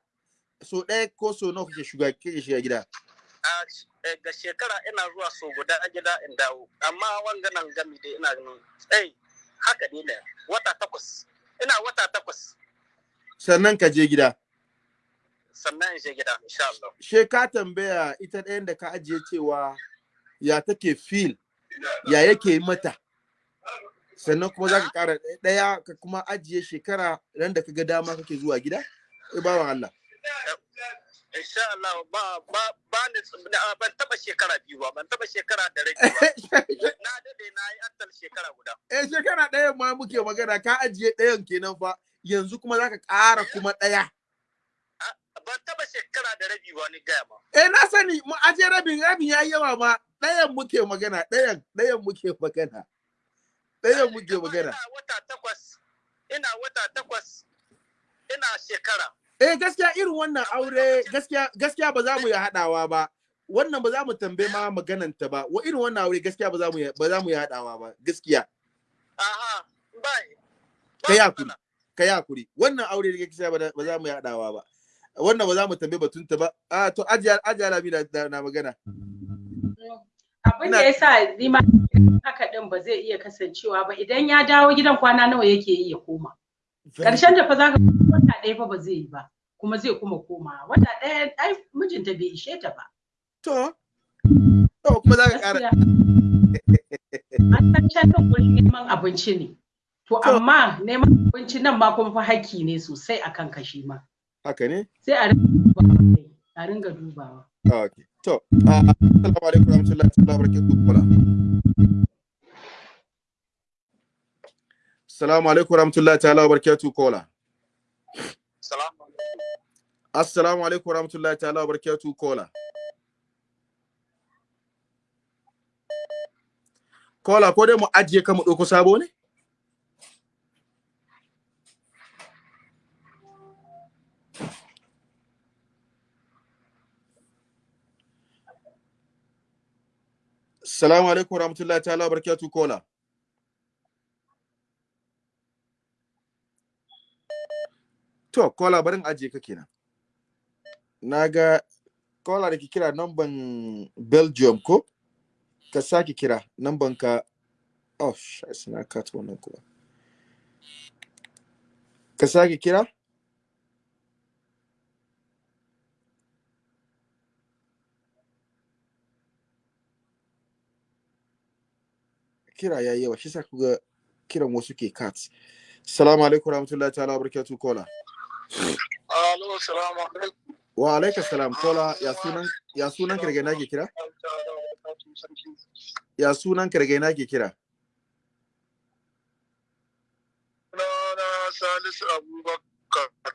so ɗaya ko so nawa kake shiga kake shiga gida? a ga shekara ina zuwa so guda a gida in dawo amma wanga nan gami dai ina ganin eh haka ne ne wata takwas ina wata takwas Sannan ka je gida. sannan in je gida insha Allah She ka tambaya ita ɗayan da ka ajiye cewa ya take feel, ya yake mata. Sannan kuma za ka ƙara ɗaya ka kuma ajiye shekara ran da ka ga dama kake zuwa gida? Eh, bawan Allah. insha Allah ba ba ba ni ban taba shekara biyu ba ban taba shekara da rai ba [laughs] na daɗe na yi attal shekara guda Eh shekara ɗayan ma muke magana ka ajiye ɗayan kenan fa yanzu kuma zaka ƙara kuma ɗaya. Ban taba shekara da rabi ba ni gaya ma Eh na sani mu aje rabin rabin yayi yawa ma ɗayan muke magana ɗayan ɗayan muke magana. Ɗayan muke magana. ina wata takwas ina wata takwas ina shekara Eh gaskiya irin wannan aure gaskiya gaskiya ba za mu yi haɗawa ba. Wannan ba za mu tambaye ma magananta ba. Wa irin wannan aure gaskiya ba za mu ba za mu yi haɗawa ba. Gaskiya. aha ba Ka yi haƙuri. Ka yi haƙuri. Wannan aure da gaskiya ba za mu yi haɗawa ba. Wannan ba za mu tambaye batunta ba. Ah to ajiya ajiya Lami na, na, na magana. Abin da ya sa ni ma haka din ba zai iya kasancewa ba idan ya dawo gidan kwana nawa yake yi ya koma. Ƙarshen da fa za ka wata ɗaya fa ba zai yi ba kuma zai kuma koma wata ɗaya ai mijinta bai ishe ta ba. To. To kuma za ka ƙara. An san can kan wurin neman abinci ne. To To. amma neman abinci nan ma kuma fa hakki ne sosai akan kashi ma. Haka ne? Sai a ringa dubawa a ringa dubawa. Okay. To, uh, assalamu alaikum warahmatullahi ta'ala barakatuh kola. Assalamu alaikum warahmatullahi ta'ala barakatuh kola. salamu Assalamu alaikum warahmatullahi ta'ala barakatuh kola. Kola ko dai mu ajiye ka mu ɗauko sabo ne? Salamu alaikum warahmatullahi ta'ala barakatuh kola. To, kola barin ajiye ka kenan. Na ga kola da ke kira namban Belgium ko? Ka sake kira namban ka Oh, shi na kat wannan kuwa. Ka sake kira? Kira ya yawa, shi sa kuga kiran wasu ke kat. Salamu alaikum warahmatullahi ta'ala barakatuh kola. Alo, salamu alaikum. Wa alaikum salam kola ya sunan ya sunan daga ina ke kira? Ya sunan daga ina ke kira? Salisu Abubakar.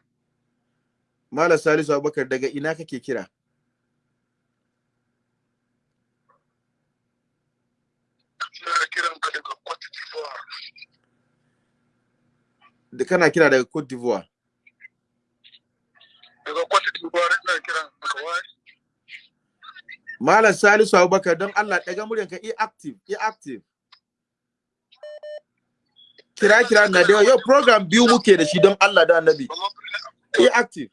Malam Salisu Abubakar daga ina kake kira? Ina kiran ka daga Cote d'Ivoire. Da kana kira daga Cote d'Ivoire. Daga Cote d'Ivoire ina kiran ka wai. Malam Salisu Abubakar don Allah daga muryanka i active, i active. Kira kira na da yau program biyu muke da shi don Allah da Annabi. I active.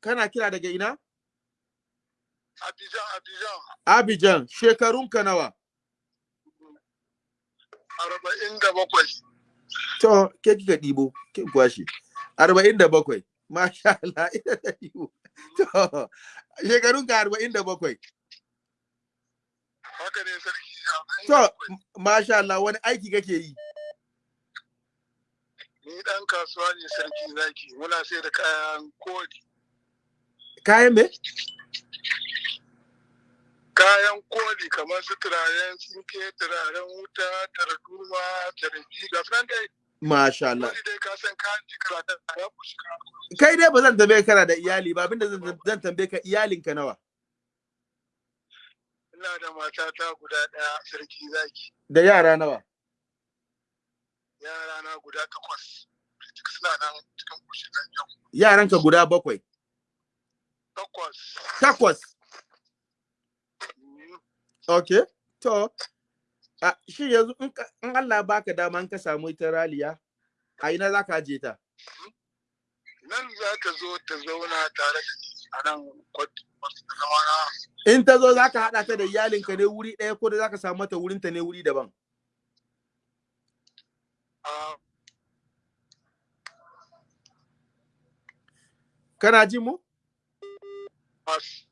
Kana kira daga ina? Abidjan, Abidjan. Abidjan, shekarunka nawa? Arba'in da bakwai. To, ke kika ɗibo, ke kwashi. Arba'in da bakwai. Masha Allah, ita ta ɗibo. To, shekarunka arba'in da bakwai. Haka ne sarki. To, masha Allah, wani aiki kake yi? Ni ɗan kasuwa ne sarki zaki. Muna sai da kayan koli. Kayan me? Kayan koli kamar su turaren sinke, turaren wuta, tarduma, tarbi, ga sunan dai. Masha Allah. Ka Kai dai ba zan tambaye kana da iyali ba, abin da zan tambaye ka iyalinka nawa? Ina da matata guda ɗaya sarki zaki. Da yara nawa? Yara na guda takwas. Suna nan cikin kushin. Yaranka guda bakwai. Takwas. Takwas. Okay. To, a shi yanzu in ka- Allah baka dama in ka samu ita raliya, a ina za ka aje ta? Nan za ta zo ta zauna tare da a nan. In ta zo za ka haɗa ta da iyalinka ne wuri ɗaya ko da za ka samu mata wurinta ne wuri daban? Kana jin mu? masu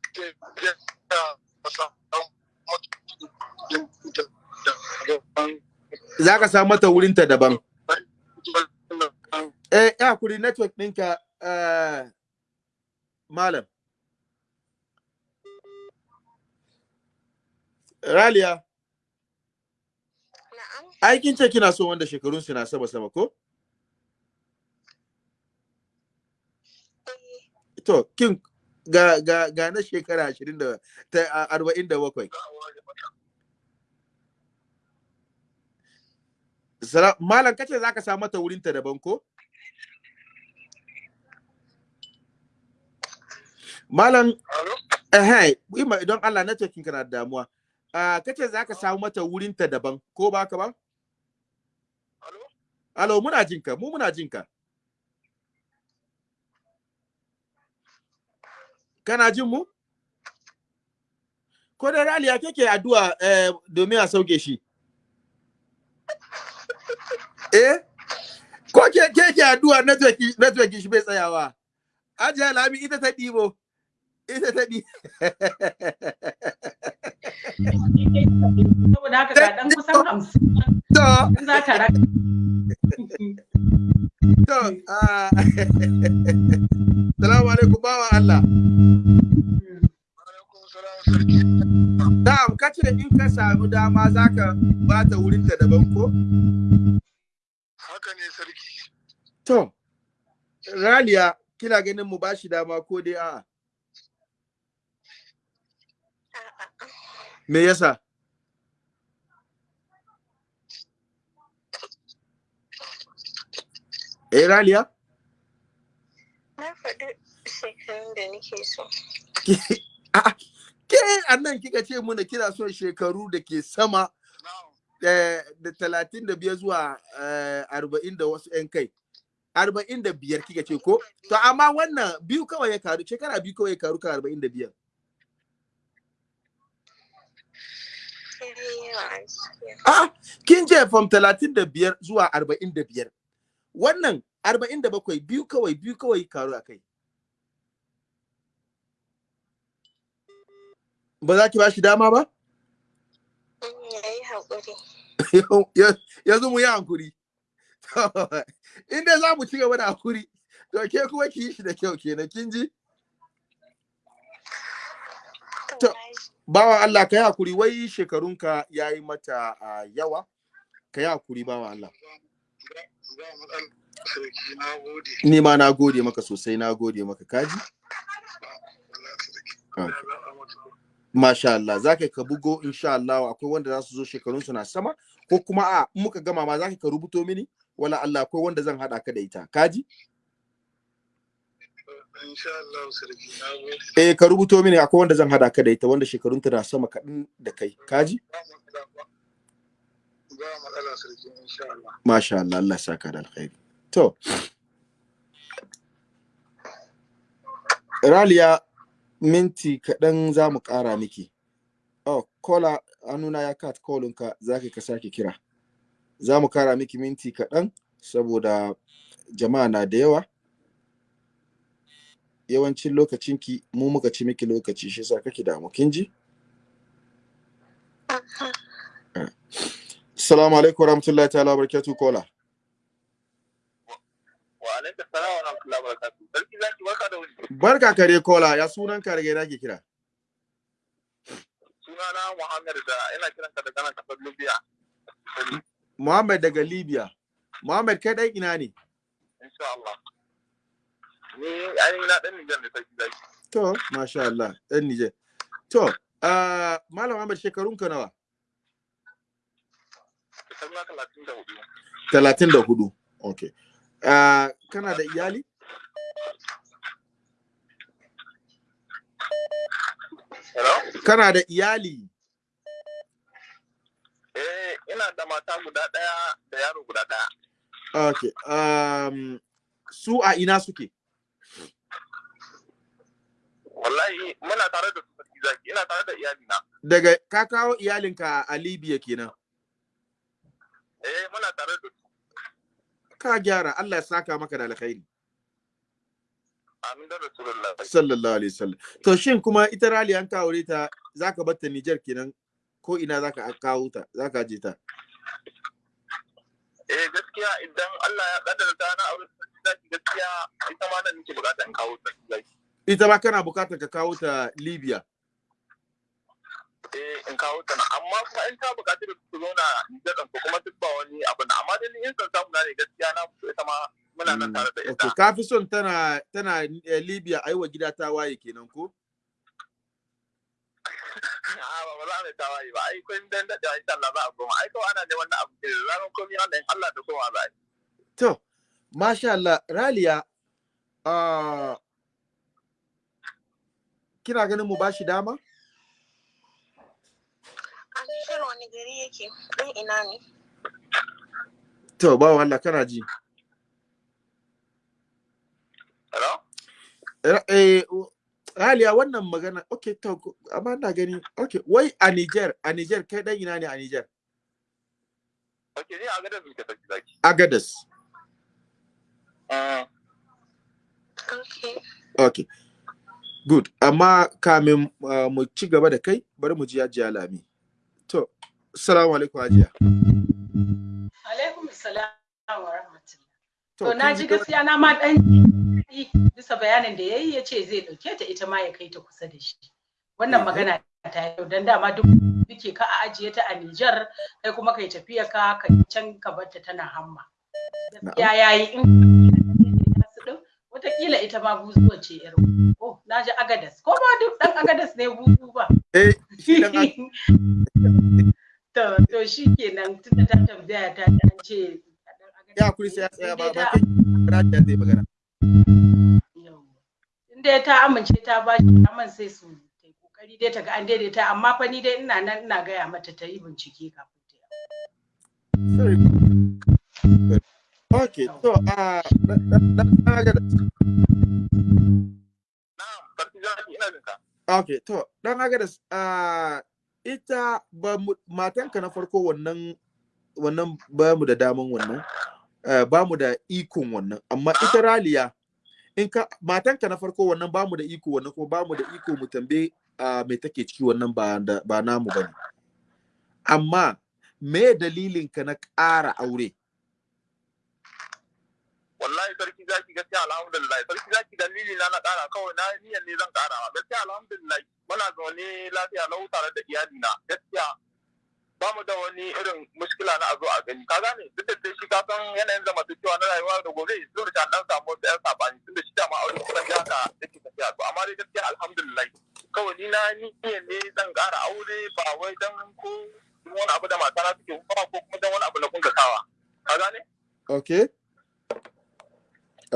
Za ka samu mata wurinta daban. Eh, ya kuri network ɗinka eh, malam. Raliya, Na'am. aikin ce kina so wanda shekarun su na sama sama ko? Eh, To, kin ga ga ga na shekara 20 da ta a- 47. Sala, malam kace zaka samu mata wurinta daban ko? Malam eh ima don Allah na ce kin kana da damuwa. Ah kace zaka samu mata wurinta daban ko ba ka ba? Alo muna jinka, mu muna jinka. Kana jin mu? Ko da Raliya kake addu'a eh, domin a sauke shi? [laughs] Eh? Ko ke ke ke addu'a network network shi bai tsayawa? Ajiya Lami ita ta ɗibo. Ita ta ɗi. saboda haka ga dan kusan hamsin [laughs] To, in za ta raka to, ah. [laughs] Salamu alaikum bawa Allah. Alaikum salam sarki. Na'am, kace in ka samu dama zaka ba ta wurin ta daban ko? Haka ne sarki. To, Raliya, kina ganin mu bashi dama ko dai a'a? a'a. Me yasa? Eh, Raliya? Na faɗi shekarun da nake so. Ke [laughs] annan kika ce muna kina son shekaru da ke sama da talatin da biyar zuwa arba'in da wasu ‘yan kai. Arba'in da biyar kika ce ko? To amma wannan biyu kawai ya karu, shekara biyu kawai ya karu kan arba'in da biyar. Ah, kin je from talatin da biyar zuwa arba'in da biyar. Wannan arba'in da bakwai biyu kawai biyu kawai karu a kai. Ba za ki ba shi dama ba? Haƙuri. [laughs] Yanzu mu yi hankuri. [laughs] Inda za mu ci gaba da hankuri, to ke kuma ki yi shi da kyau kenan kin ji? To, bawa Allah ka yi haƙuri wai shekarunka ya yi mata uh, yawa ka yi haƙuri bawa Allah ni ma na gode maka sosai na gode maka. Kaji Masha Allah. Za ka bugo insha Allah akwai wanda za su zo shekarunsu na sama ko kuma a muka gama ma za ka rubuto mini wala Allah akwai wanda zan haɗa ka da ita. Kaji Eh ka rubuto mini akwai wanda zan hada ka da ita wanda shekarun ta na sama kaɗan da kai. Kaji? Ba matsala sarki insha Allah. Masha Allah Allah saka da alkhairi. To. Raliya minti kaɗan za mu ƙara miki. Oh, kola hannuna ya kat kolinka za ka sake kira. Za mu ƙara miki minti kaɗan saboda jama'a na da yawa. yawancin lokacinki mu muka ci miki lokaci shi sa kake damu kin ji Assalamu alaikum warahmatullahi ta'ala barakatuh kola Wa alaikum salam wa rahmatullahi wa barakatuh. Sarki zaki barka da wuri. Barka kare kola ya sunan ka daga ina ke kira Sunana Muhammad da ina kiran ka daga nan ƙasar Libya. Muhammad daga Libya Muhammad kai dai ina ne Insha Allah. Ni ainihin na ɗan Nijar ne sarki zaki. To, masha Allah, ɗan Nijar. To, uh, Malam Ahmad shekarun ka nawa? Shekaru talatin da huɗu. Talatin da huɗu. Ok. Uh, kana da iyali? Hello? Kana da iyali? Eh, ina da mata guda ɗaya da yaro guda ɗaya. Ok. Um, su a ina suke? Wallahi muna tare da su ina tare da iyalina. Daga ka kawo iyalinka a Libya kenan. Eh, muna tare da su. Ka gyara, Allah ya saka maka da alkhairi. Amin da Rasulullah. Sallallahu alaihi wasallam. To shin kuma ita Rali an kawo ta zaka bar ta Niger kenan ko ina zaka kawo ta, zaka je ta. Eh, gaskiya idan Allah ya kaddara ta na aure zaki gaskiya ita ma nan nake buƙata in kawo zaki. Ita ma kana buƙatar ka kawo ta Libya. Eh in kawo ta nan amma kuma in ta buƙaci da su zauna Nijar ɗin ko kuma duk ba wani abu na amma dai ni in san samu na ne gaskiya na fito ita ma muna nan tare da ita. Okay, ka fi son tana tana eh, Libya aiwa gida ta waye kenan ko? [laughs] A'a ba ba za mu ta waye ba ai kun dan daɗe insha Allah za a koma ai kawai ana neman na abu da ranar komai Allah in Allah da koma za a yi. To, masha Allah, Raliya, ah, kina ganin mu bashi dama? A Nijar wani gari yake? Ɗan ina ne? To, ba Allah kana ji. Hello? Eh, Raliya wannan magana, okay, to, amma na gani, okay, wai a Niger, a Niger, kai dan ina ne a Niger? Ok ni a gadar zuke sarki zaki. Agadas. Mm. Okay. Okay. Good. Amma kamin uh, mu ci gaba da kai, bari mu ji Hajiya Lami. To, Assalamu alaikum Hajiya. Alaikum salam wa rahmatullah. To, na ji gaskiya na ma ji bisa bayanin da yayi ya ce zai ɗauke ta ita ma ya kai ta kusa da shi. Wannan Mhm. magana ta yau dan dama duk duke ka a ajiye ta a Nijar kai kuma kai tafiya ka ka can ka bar ta tana hamma. Ya yayi in wataƙila ita ma buzuwa ce yar oh na ji agadas ko ma duk dan agadas ne buzu ba Eh, [laughs] shi to to shikenan tunda ta tambaya ta an ce dan Agadas ya kuri sai ya tsaya ba ba kai zai magana. In dai ta amince ta ba shi daman sai su ta ƙoƙari dai ta ga an daidaita amma fa ni dai ina nan ina gaya mata ta yi bincike kafin ta yi Very good. Okay, so uh, Okay, to dan agada uh, ita ba matanka na farko wannan wannan ba mu da daman wannan uh, ba mu da ikon wannan. Amma ita raliya in ka matanka na farko wannan ba mu da iko wannan kuma ba mu da iko mu tambaye me take ciki wannan ba ba namu ba ne amma me dalilin ka na ƙara aure? Wallahi sarki zaki gaskiya alhamdulillah. Sarki zaki dalili na na kara kawai na niyyar ne zan kara gaskiya alhamdulillah muna zaune lafiya lau tare da iyali na gaskiya ba mu da wani irin mushkila na a zo a gani. Ka gane? Duk da shi ka san yanayin zamantakewa na rayuwa da gobe zuwa da dan samu wasu yan saɓani tunda shi dama aure kusan ya haka yake tafiya. To amma dai gaskiya alhamdulillah. Kawai ni na niyyar ne zan kara aure ba wai dan ko wani abu da matana suke kuma ko kuma dan wani abu na kuntatawa. Ka gane? Okay.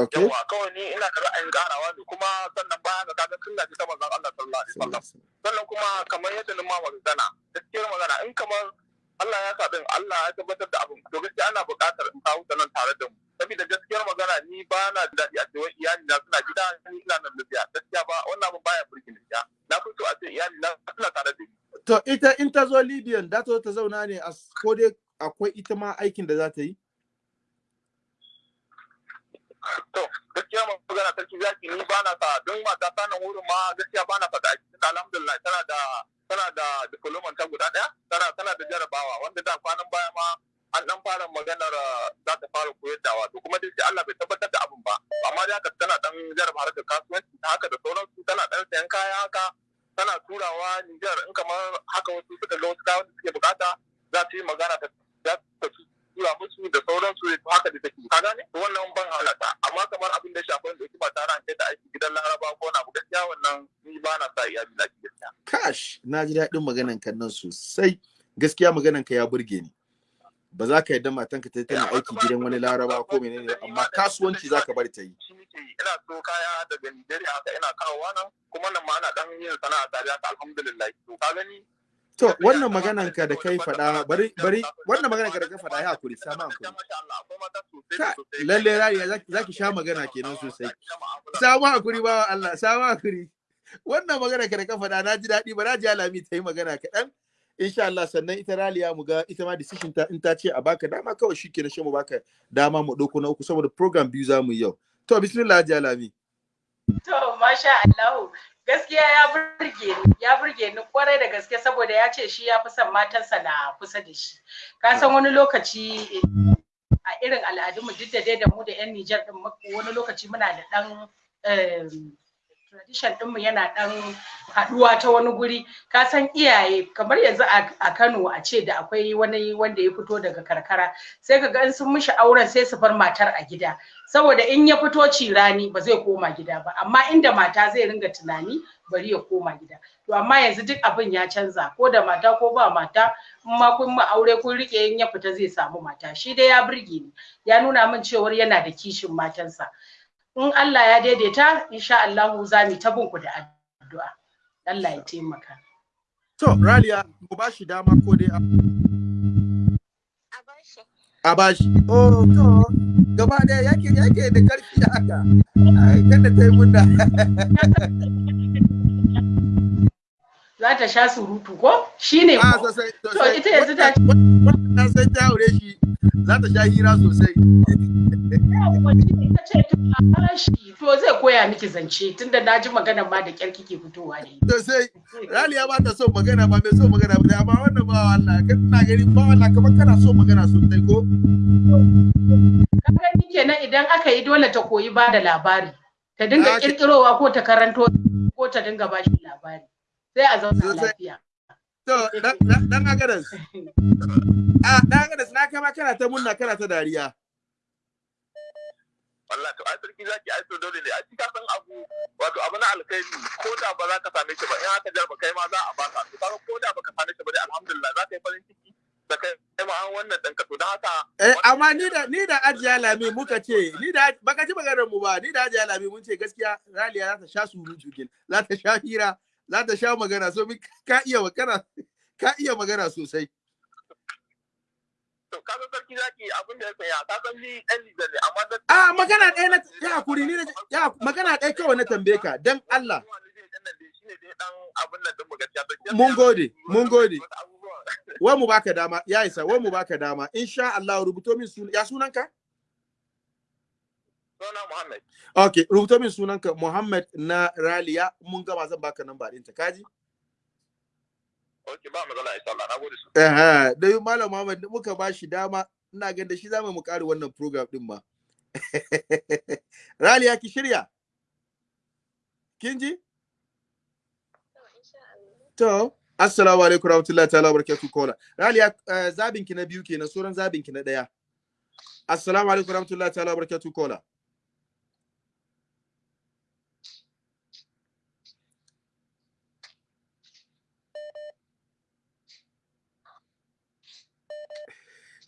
Okay. Yawa kawai ni ina da ra'ayin karawa ne kuma sannan baya ga kaga ta manzon Allah sallallahu alaihi wasallam. Sannan kuma kamar yadda ni ma magana gaskiyar magana in kamar Allah ya Allah ya tabbatar da abin to gaskiya ana buƙatar in kawo ta nan tare da mu. Saboda gaskiyar magana ni ba na da daɗi a cewa iyali na suna gida ni ina nan lafiya gaskiya ba wannan abin baya ni na fi so a ce iyali na suna tare da ni. To ita in ta zo Libyan da ta zo ta zauna ne a ko dai akwai ita ma aikin da za ta yi? To gaskiya magana sarki zaki ni ba na sa don mata ta nan wurin ma gaskiya ba na faɗa alhamdulillah tana da tana da diploma ta guda ɗaya. Tana tana da jarabawa wanda da kwanan baya ma an dan fara maganar uh, za ta fara koyar da wato kuma dai Allah bai tabbatar da abin ba. Amma dai haka tana dan jaraba harkar kasuwanci haka da sauransu. Tana dan sayan kaya haka tana turawa Nijar. In kamar haka wasu suka ga wasu kayan da suke buƙata za su yi magana ta tura musu da sauransu to haka da take. Ka gane? To wannan ban halata. Amma kamar abin da shafi da ba tare an kai ta aiki gidan Laraba ko na gaskiya wannan ni ba na sa iyali na ki gaskiya. Kash, na ji daɗin maganan kan nan sosai. Gaskiya maganan ka ya burge ni. Ba za ka yadda matanka ta tana aiki gidan wani laraba ko menene amma kasuwanci za ka bari ta yi. Ina so kaya daga Nigeria haka ina kawowa nan kuma nan ma ana dan yin sana'a tare haka alhamdulillah. To ka gani? To wannan maganan ka da kai faɗa bari bari wannan maganan ka da kai faɗa ya haƙuri sama haƙuri. Allah. Lalle rariya za ki sha magana kenan sosai. Samu haƙuri ba Allah, samu haƙuri. Wannan magana ka da ka faɗa na ji daɗi ba na ji alami ta yi magana kaɗan. Insha Allah sannan ita raliya mu ga ita ma decision ta in ta ce a baka dama kawai shi ke na shi mu baka dama mu ɗauko na uku saboda program biyu za mu yi yau. To bismillah ji alami. To, masha Allahu, gaskiya ya burge ni, ya burge ni ƙwarai da gaske saboda ya ce shi ya fi son matansa na kusa da shi. Ka san wani lokaci eh, a irin al'adunmu duk da dai da mu da 'yan Nijar din wani lokaci muna da ɗan em, tradition ɗinmu yana ɗan haɗuwa ta wani guri. Ka san iyaye kamar yanzu a Kano a ce da akwai wani wanda ya fito daga karkara sai ka ga sun mishi auren sai su bar matar a gida. saboda in ya fito cirani ba zai koma gida ba amma inda mata zai ringa tunani bari ya koma gida to amma yanzu duk abin ya canza ko da mata ko ba mata in ma kun ma aure kun riƙe in ya fita zai samu mata shi dai ya burge ni ya nuna min cewar yana da kishin matansa in Allah ya daidaita insha Allah za mu ta bin ku da addu'a Allah ya taimaka To raliya mu ba shi dama ko dai a- A bashi. a ba shi. Oh to gaba ɗaya yake yake da ƙarfi da haka. Ai, Kada ta yi munda. [laughs] za ta sha surutu ko? Shine Ah ko? to ita yanzu ta Wannan na san ta aure shi za ta sha hira sosai. ce to to zai koya miki zance tunda na ji maganar ma da kyar kike fitowa da ita. Sosai. Raliya ba ta son magana ba mai son magana ba amma wannan ba Allah kan na gani ba Allah kamar kana son magana sosai ko. ka gani kenan idan aka yi dole ta koyi ba da labari. Ta dinga kirkirowa ko ta karanto ko ta dinga ba shi labari. Sai a zauna lafiya. To dan dan- dan agadas. [laughs] Ah dan agadas na kama kana ta munna kana ta dariya. wallahi to ai sarki zaki ai to dole ne. Ai ka san abu wato abu na alkhairi ko da ba za ka same shi ba in aka jarba kai ma za a baka to kaga ko da baka same shi ba dai alhamdulillah za ka yi farin ciki da kai ma an wannan ɗinka. To don haka Eh amma ni da ni da Ajiya Lami muka ce ni da baka ji maganar mu ba ni da Ajiya Lami mun ce gaskiya Raliya za ta sha surutu kin za ta sha hira. Za ta sha magana so ka iya magana ka iya magana sosai. To ka san sarki zaki abin da ya saya ka san ni ɗan Nijar ne amma da a magana ɗaya na ya haƙuri ni ya magana ɗaya kawai na tambaye ka dan Allah. Mun gode, mun gode. wa mu baka dama ya isa wa mu baka dama. Insha Allah rubuto min sunan ya sunanka? Suna Muhammad. okay rubuto min sunanka Muhammad na Raliya. Mun gama zan baka namba ɗinta kaji Ok, ba matsala insha Allah. Na gode su. eh dai malam Muhammad muka ba shi dama ina ganin da shi za mu mu ƙara wannan program din ma. [laughs] Raliya ki shirya? Kin ji? To assalamu alaikum warahmatullahi ta'ala barakatuh kola Raliya eh, zabin ki na biyu kenan sauran zabin ki na ɗaya assalamu alaikum warahmatullahi ta'ala barakatuh kola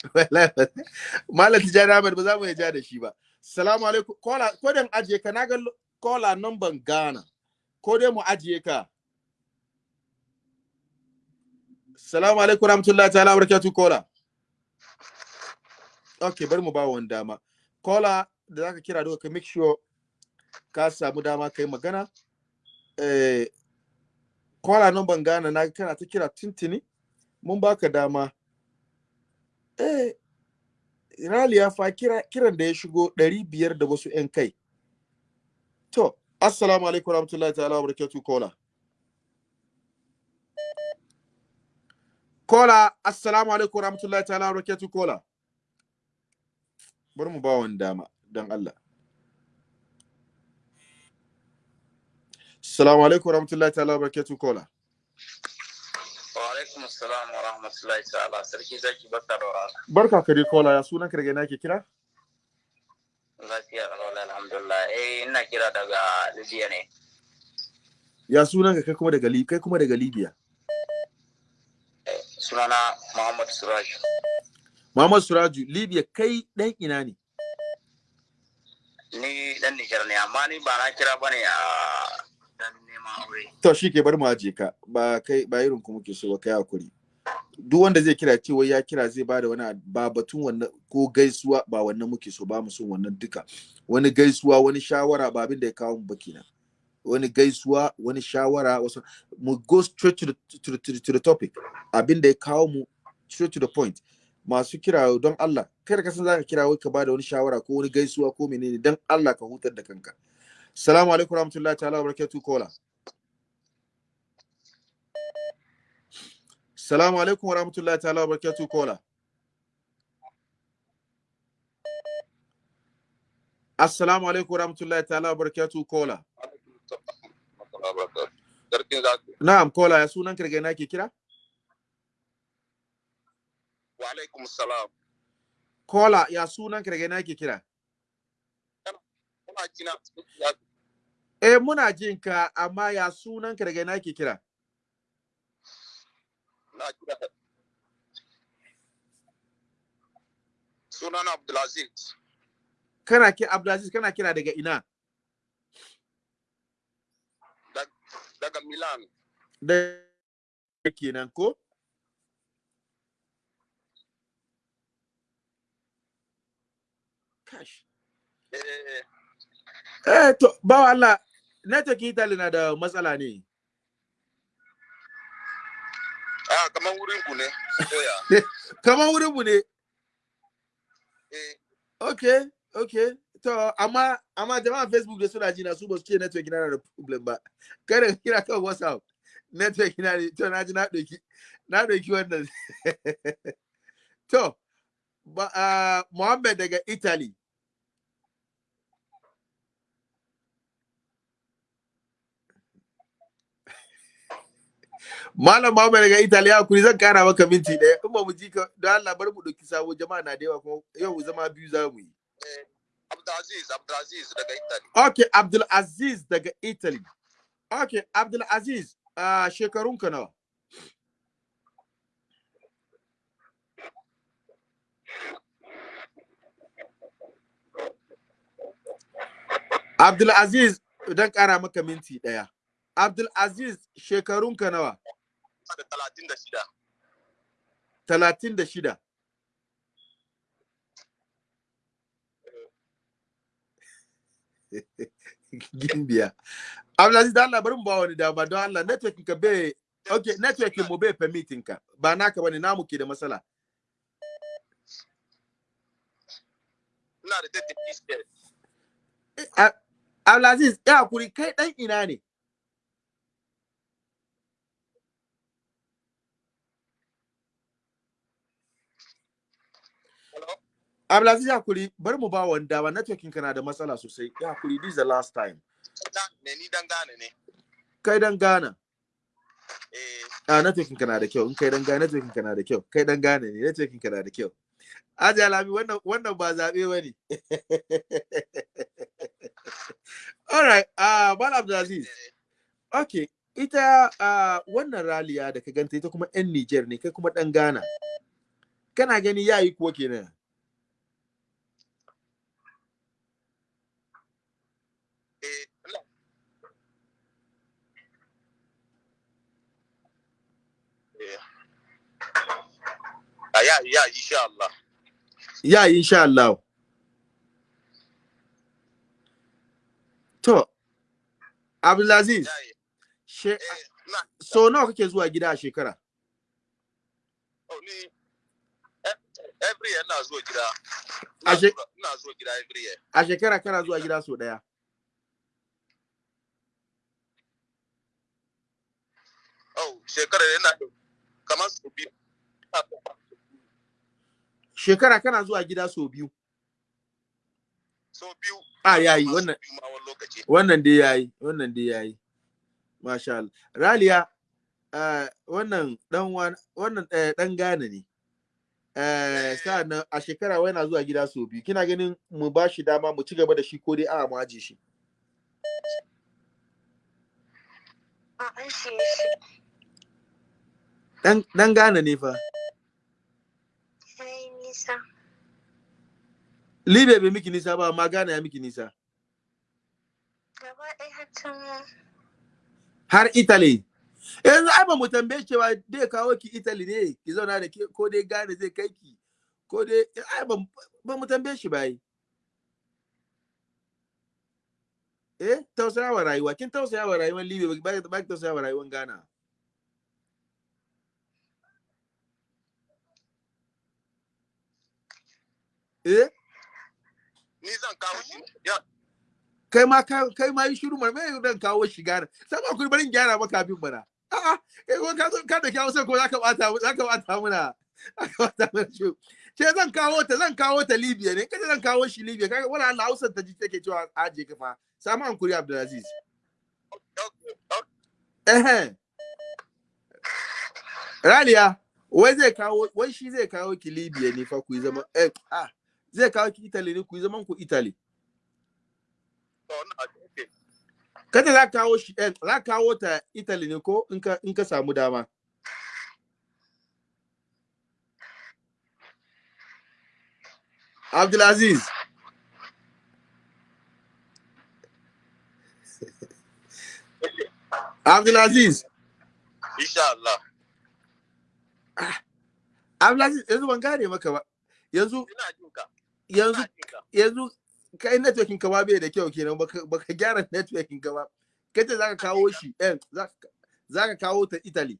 [laughs] Malam Tijjani Ahmed ba za mu ja da shi ba. Salamu alaikum. Kola, ko da ajiye ka na ga kola number Ghana. Ko dai mu ajiye ka. Salamu alaikum rahmatullahi ta'ala barakatuh kola. Okay, bari mu ba wani dama. Kola da zaka kira duka ka make sure ka samu dama kai magana. Eh, kola number Ghana na ga kana ta kira tintini. Mun baka dama. Eh, Raliya fa kira, kiran da ya shigo ɗari biyar da wasu ‘yan kai. To, Assalamu alaikum warahmatullahi ta'ala wa barakatuh kola. Kola, Assalamu alaikum warahmatullahi ta'ala wa barakatuh kola. Bari mu ba wani dama, don Allah. Assalamu alaikum warahmatullahi ta'ala wa barakatuh kola. Wa alaikum assalam wa rahmatullahi ta'ala. Sarki zaki barka da warhaka. Barka ka dai kola, ya sunan daga ina ke kira? Lafiya alwala alhamdulillah. Eh ina kira daga Libya ne. Ya sunan ka kai kuma daga Li- kai kuma daga Libya. Eh, Sunana Muhammad Suraj. Muhammad Suraju, Libya kai ɗan ina ne? Ni dan Nijar ne amma ni ba na kira ba ne a dan. To shi ke bar mu aje ka ba kai ba irin ku muke so ba kai haƙuri. Duk wanda zai kira cewa ya kira zai ba da wani ba batun wannan ko gaisuwa ba wannan muke so ba mu son wannan duka. Wani gaisuwa wani shawara ba abin da ya kawo mu ba kenan. Wani gaisuwa wani shawara wasu mu go straight to the, to the, to the, to the topic. Abin da ya kawo mu straight to the point. Masu kira don Allah kada ka san zaka kira wai ka ba da wani shawara ko wani gaisuwa ko menene don Allah ka hutar da kanka. Assalamu alaikum warahmatullahi ta'ala wa barakatuh kola. Salamu alaikum wa rahmatullahi ta'ala wa barakatuh kola. Assalamu alaikum wa rahmatullahi ta'ala wa barakatuh kola. Na'am kola ya sunan kirge na ke kira? Wa alaikum salam. Kola ya sunan kirge na ke kira? Eh muna jin ka amma ya sunan kirge na ke kira? Na kira. Sunana Abdulaziz. Kana ki Abdulaziz kana kira daga ina? daga Milan. Da kenan ko? Kash. Eh, Eh to bawa Allah network Italy na da matsala ne. Ah, kamar wurin ku ne. [laughs] Kamar wurin mu ne. Eh, Okay, okay. To, amma amma jama'a Facebook da suna ji na su ba su ce network na da problem ba. Kada ka kira kan WhatsApp. Network na ne, to na ji na ɗauki na ɗauki wannan. [laughs] to, ba uh, Muhammad daga Italy. Malam Muhammad daga Italy haƙuri zan kara maka minti ɗaya. In ba mu ji ka don Allah bar mu ɗauki sabo jama'a na da yawa kuma yau zama biyu za mu yi. eh, Abdulaziz, Abdulaziz daga Italy. Okay, Abdul Aziz daga Italy. Okay, Abdul Aziz, uh, shekarunka nawa? Abdul Aziz, dan ƙara maka minti ɗaya. Abdul Aziz shekarunka nawa? Da talatin da shida. Talatin da shida. Gimbiya. Abdulaziz da Allah bari mu ba wani dama don Allah networking ka bai okay networking mu bai permitting ka ba naka ba ne namu ke da matsala. Ina da 30 piece A- Abdulaziz ya haƙuri kai dan ina ne? Hello? Abdulaziz ya haƙuri. Bari mu ba wani dama networking ka na da matsala sosai. Ya haƙuri. This is the last time. Ne ni dan gane ne. Kai dan Ghana. Eh, a networking ka na da kyau. In kai dan gane networking ka na da kyau. Kai dan gane ne. Networking ka na da kyau. Aji Alami wannan wannan ba zaɓe ba ne [laughs] All right. Uh Bala Abdulaziz. Okay ita uh, wannan raliya da ka ganta ita kuma yan Niger ne kai kuma dan Ghana. Kana gani yayi kuwa kenan eh, ina- Eh. Ya ya insha Allah. yayi insha Allah to Abdulaziz Ya she Eh, na so nawa kake zuwa gida a shekara oh, ni eh, every year ina zuwa gida. A Ina zuwa- gida every year. a shekara kana zuwa gida so ɗaya Oh, shekarar yana kamar su biyu. Shekara kana zuwa gida so biyu? So biyu. a yayi. Masu wannan wannan dai yayi. Wannan dai yayi. Masha Allah. Raliya uh, wannan dan wan wannan uh, dan Ghana ne. Eh sa'an nan a shekara wai yana zuwa gida so biyu. Kina ganin mu ba shi dama mu ci gaba da shi ko dai a mu aje shi? A an shi shi. dan dan Ghana ne fa. Nisa. Libe bai miki nisa ba amma Ghana ya miki nisa. Gaba ɗaya har can har Italy. Yanzu ai ba mu tambaye cewa dai kawo ki Italy ne ki zauna da ke ko dai Ghana zai kai ki ko dai ai ba mu tambaye shi ba yi eh tausaya wa rayuwa kin tausaya wa rayuwar Libya ba ki tausaya wa rayuwar Ghana? Eh? Ni zan kawo shi. Ya, kai ma ka- kai ma yi shiru mar me dan kawo shi Ghana sai ba ku bari in gyara maka abin bana a'a kai ko ka zo ka da kawo sai ko zaka bata zaka bata muna zaka bata muna shi ce zan kawo ta zan kawo ta Libya ne. Kaje zan kawo shi Libya kaga wala Allah Hausa ta ji take cewa aje ka fa. Samu hankuri Abdulaziz eh Raliya wai zai kawo wai shi zai kawo ki Libya ne fa ku yi zaman eh ah. Zai kawo ki Italy ne ku yi zaman ku Italy. Kada za ka kawo shi eh, za ka kawo ta Italy ne ko in ka in ka samu dama? Abdulaziz. [laughs] Abdulaziz. Insha Allah. Abdulaziz yanzu ban gane maka ba. Yanzu Ina jin ka. Yanzu ka. yanzu kai networking ka ba bai da kyau kenan baka baka gyara networking ka ba kace zaka kawo shi eh zaka kawo ta Italy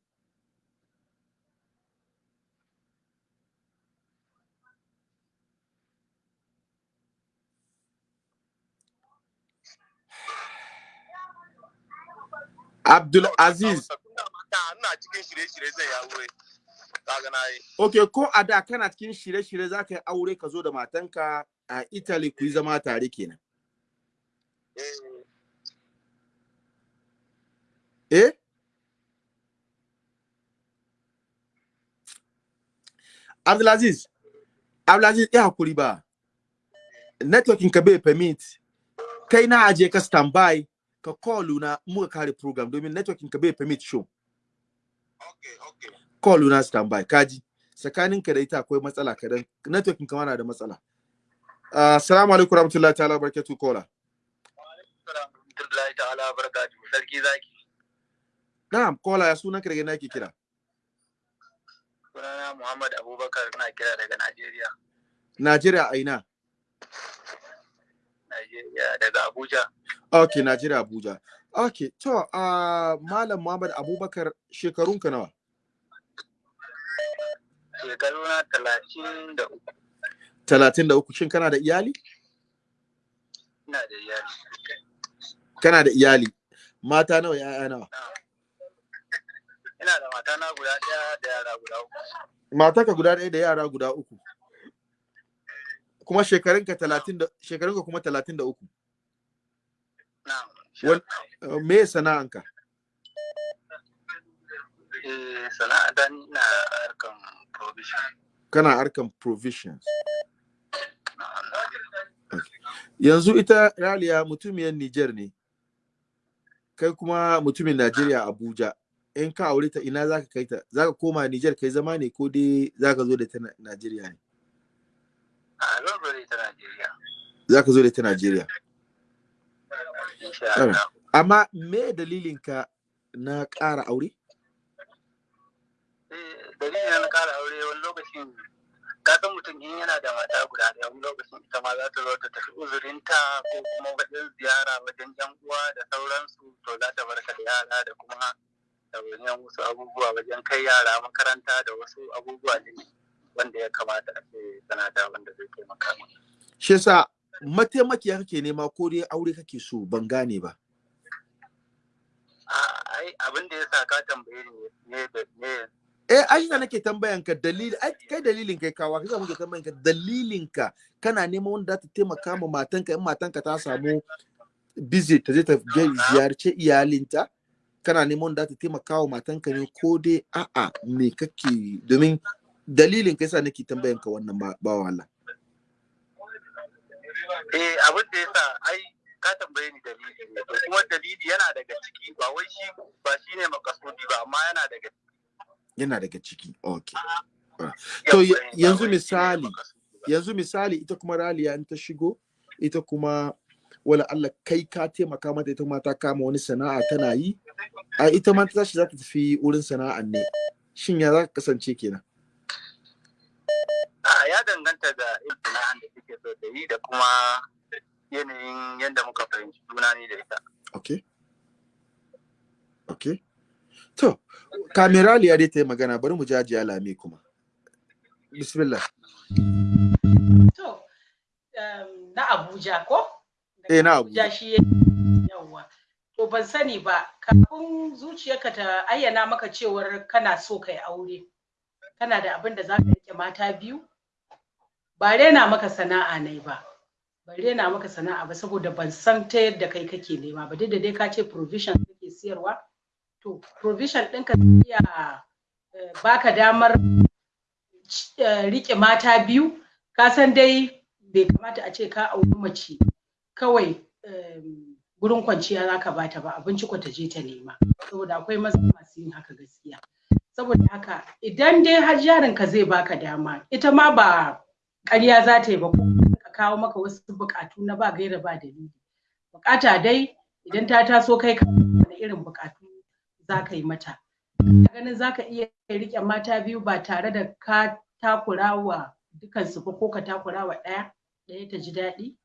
[sighs] Abdul Aziz Ina cikin shirye-shirye zai ya wuri. Kaga na yi. okay ko a da kana cikin shirye-shirye zaka yi aure ka zo da matanka a Italy ku yi zama tare kenan? Eh, eh? Abdulaziz Abdulaziz ya haƙuri ba. Networking ka bai permit. Kai na aje ka standby ka call na muka kare program domin networking ka bai permit show. Okay, okay. Call na standby. Kaji tsakanin ka da ita akwai matsala kadan. Networking ka na da matsala. Ah, assalamu alaikum warahmatullahi ta'ala barakatuh kola Alhamdulillah ta'ala barakatuhu. Sarki zaki. na'am kola ya sunan daga na ke kira? Sunana Muhammad Abubakar na kira daga Najeriya. Najeriya a ina? Najeriya daga Abuja. Okay Najeriya Abuja. Okay to uh, malam Muhammad Abubakar shekarunka nawa? Shekaru na talatin da uku. Talatin da uku. Shin kana da iyali? Ina da iyali. Kana da iyali. Mata nawa ya'ya nawa? Ina. Da matana guda ɗaya da yara guda uku. Mataka guda ɗaya da yara guda uku. Kuma shekarunka talatin da shekarunka kuma talatin da uku. Uh, me sana'anka eh sana'a ta ni ina harkan kana harkan provisions. Na'am yanzu ita raliya mutumiyar Niger ne. Kai kuma mutumin Najeriya Abuja. In ka aure ta ina zaka kai ta? Zaka koma Niger kai zama ne ko dai zaka zo da ta Na- Najeriya ne? Zaka zo da ta Najeriya. Amma me dalilin ka na ƙara aure? Eh dalilin na kara aure wani lokacin ka san mutum in yana da mata guda ɗaya wani lokacin ita ma za ta zo ta tafi uzurinta ko kuma wajen ziyara wajen yan uwa da sauransu to za ta barka da yara da kuma ɗawainiyar wasu abubuwa wajen kai yara makaranta da wasu abubuwa ne wanda ya kamata a ce tana da wanda zai taimaka maka. shi yasa mataimakiya kake nema ko dai aure kake so ban gane ba A- ai abin da ya sa ka tambaye ne eh ai da nake tambayan ka dalili ai kai dalilin kai kawa kaga muke tambayan ka dalilin ka. Kana neman wanda ta taimaka ma matanka in matanka ta samu busy ta je ta ziyarce iyalinta kana neman wanda ta taimaka wa matanka ne ko dai a'a me kake domin dalilin ka yasa nake tambayan ka wannan ba Allah eh abin da ya sa ai ka tambaye ni dalili ne. Kuma dalili yana daga ciki ba wai shi ba shi ne makasudi ba amma yana daga yana daga ciki. Okay To, yanzu ne misali, yanzu misali ita kuma raliya in ta shigo ita kuma wala Allah kai ka taimaka mata ita ma ta kama wani sana'a tana yi. A ita ma ta tashi za ta tafi wurin sana'an ne. Shin ya za ka kasance kenan? A ya danganta da irin sana'an da kike so ta yi da kuma yanayin yadda muka fahimci juna ni da ita. Okay okay to kameraliya dai ta yi magana bari mu jaji alame kuma bismillah To, um, na Abuja ko? Eh, na Abuja. shi ya- yawwa. To ban sani ba, kafin zuciyarka ta ayyana maka cewar kana so kai aure, kana da abin da za ka riƙe mata biyu? Ba rena maka sana'a ne ba. Ba rena maka sana'a ba saboda ban san ta yadda kai kake nema ba. Duk da dai ka ce provision kake siyarwa. To, provision ɗinka zai iya eh, baka damar eh, riƙe mata biyu. Ka san dai bai kamata a ce ka auri mace kawai em, gurin kwanciya za ka bata ba. Abinci ko ta je ta nema. Saboda akwai maza masu yin haka gaskiya. Saboda haka idan dai har jarin ka zai baka dama ita ma ba ƙarya za ta yi ba ko ka kawo maka wasu buƙatu na ba gaira ba dalili. Buƙata dai idan ta taso kai ka irin buƙatu za ka yi mata ganin za ka iya riƙe mata biyu ba tare da ka takura wa dukansu ba ko ka takura wa ɗaya ɗaya ta ji daɗi?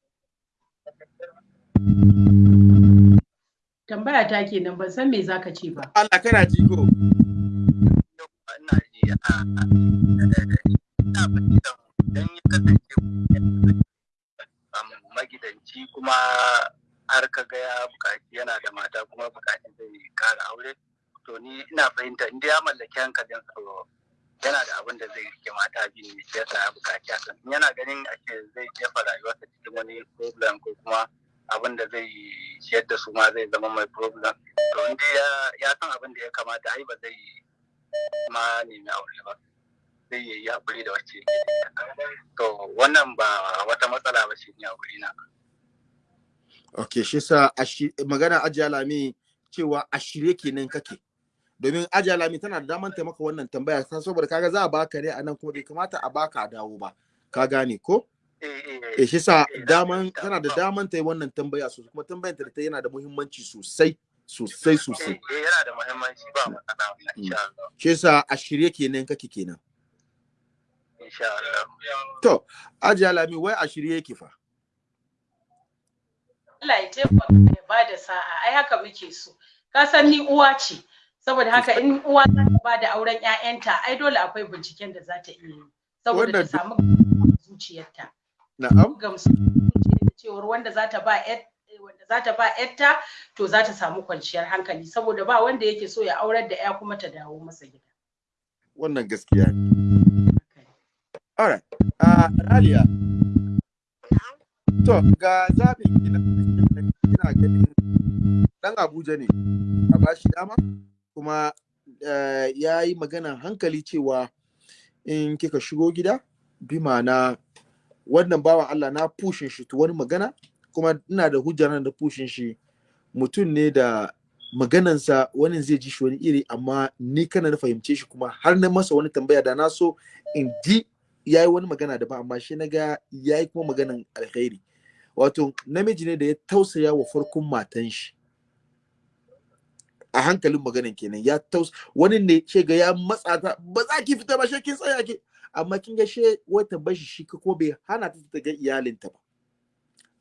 Tambaya ta kenan ban san me za ka ce ba. Allah kana ji ko ina ji a ina fahimtar idan ya kasance magidanci kuma har ka ga ya buƙaci yana da mata kuma buƙaci zai kara aure to ni ina fahimta inda ya mallaki hankalin so yana da abin da zai riƙe mata biyu ne shi ya buƙaci hakan yana ganin ake zai jefa rayuwarsa cikin wani problem ko kuma abin da zai ciyar da su ma zai zama mai problem. To inda ya san abin da ya kamata ai ba zai ma nemi aure ba. Zai yi haƙuri da wacce to wannan ba wata matsala ba ce ni a wurina. Okay shi sa shi- magana ajiya lami cewa a shirye kenan kake. Domin ajiya lami tana da daman taimaka wannan tambaya ta saboda kaga za a baka ne a nan kuma bai kamata a baka a dawo ba. Ka gane ko? Eh eh eh shi sa eh, daman tana da daman ta yi wannan tambaya sosai kuma tambayar ta da ta yana da muhimmanci sosai sosai sosai. Eh yana da muhimmanci ba matsala wallahi insha Allah. Shi yasa a shirye kenan kake kenan. Insha Allah. To ajiya lami wai a shirye yake fa? Allah ya taimaka ya ba da sa'a. Ai haka muke so. Ka san ni uwa ce. Saboda haka in uwa za ta ba da auren ƴaƴanta ai dole akwai binciken da za ta iya yi saboda ta samu zuciyarta. Na'am. Gamsu cewar wanda za ta ba ƴar- wanda za ta ba ƴarta to za ta samu kwanciyar hankali saboda ba wanda yake so ya aurar da ƴa kuma ta dawo masa gida. Wannan gaskiya ne. Alright a raliya. To ga zaɓin kina kina ganin dan abuja ne. A bashi dama? Kuma eh, ya yi maganan hankali cewa in kika shigo gida bi ma'ana wannan bawan Allah na pushin shi to wani magana kuma ina da hujjar da pushin shi. Mutum ne da maganansa wani zai ji shi wani iri amma ni kana na fahimce shi kuma har na masa wani tambaya da na so in ji ya yi wani magana daban amma shi na ga ya yi kuma maganan alkhairi wato namiji ne da ya tausaya wa farkon matan shi. A hankalin maganan kenan ya taus wani ne ce ga ya matsa ta ba za ki fita ba shi kin tsaya ki. Amma kin ga she wata bashi shi ko bai hana ta ta ga iyalinta ba.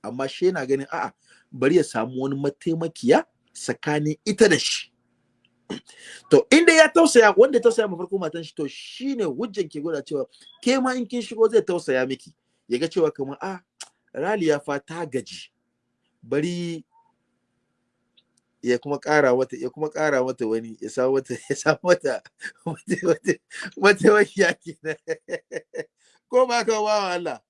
Amma she na ganin a'a bari ya samu wani mataimakiya tsakanin ita da shi. [clears throat] To inda ya tausaya wanda ya tausaya ma farko matan shi to shine hujjan ke gwada cewa ke ma in kin shigo zai tausaya miki. Ya ga cewa kamar a raliya fa ta gaji. Bari ya kuma ƙara mata ya kuma ƙara mata wani ya samu mata [laughs] ya samu mata wata wata wata wakiya kenan. [laughs] Ko ba ka ba Allah?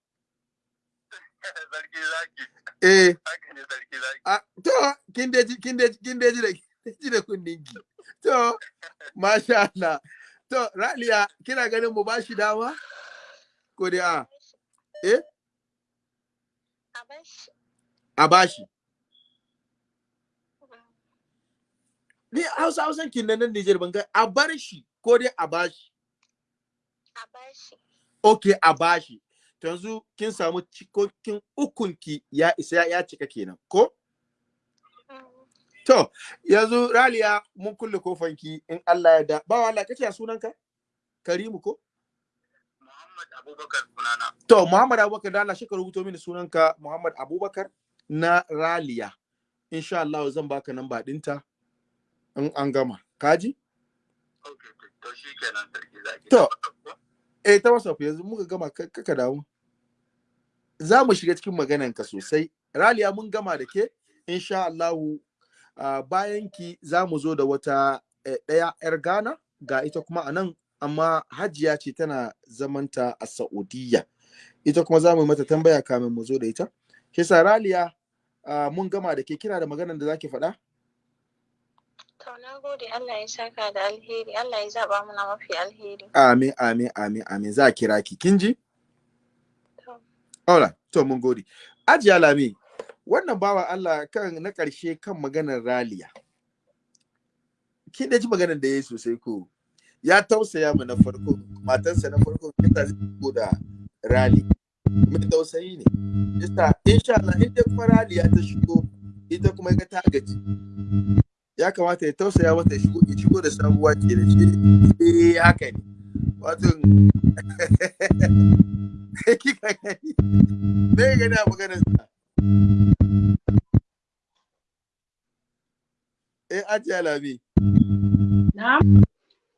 Sarki zaki. Eh. Haka ne sarki zaki. A to kin da kin da kin da ji da ji da kunnin ki. To [laughs] masha Allah. To Raliya kina ganin mu ba shi dama? Ko dai a eh? A bashi. a bashi ni Hausa Hausan kin nan Niger ban ga a bar shi ko dai a bashi A bashi. okay a bashi to yanzu kin samu cikokin ukunki ya isa ya cika kenan ko? Mm. to yanzu Raliya mun kulle kofanki in Allah ya da ba Allah kace ya sunanka Karimu ko? Muhammad Abubakar sunana. To, Muhammad Abubakar da Allah shi ka rubuto mini sunanka Muhammad Abubakar na Raliya. Insha Allah zan baka namba ɗinta. In an gama. Kaji? to-. Eh ta WhatsApp yanzu muka gama ka ka damu. Za mu shiga cikin magananka sosai. Raliya mun gama da ke. Insha Allah uh, bayan ki za mu zo da wata eh, ɗaya 'yar Ghana ga ita kuma a nan amma hajiya ce tana zamanta a Saudiya. Ita kuma za mu mata tambaya kamin mu zo da ita. Kisa Raliya mun gama da ke kina da maganar da zaki faɗa? To na gode Allah ya saka da alheri. Allah ya zaba mana mafi alheri. Amin, amin, amin, amin. Za a kira ki. Kin ji? To. Alright, to mun gode. Ajiya Lami, wannan bawa Allah kan na ƙarshe kan maganar Raliya. Kin da ji maganar da ya yi sosai ko? Ya tausaya mu na farko, matansa na farko kita zai ko da Rali. Mai tausayi ne. Yasa insha Allah in dai kuma Raliya ta shigo, ita kuma ga ta gaji. Ya kamata ya tausaya mata ya shigo da sabuwa ke da shi. Eh haka ne. Wato [laughs] kika gani. Me gani a maganar sa? Eh ajiya Lami. na'am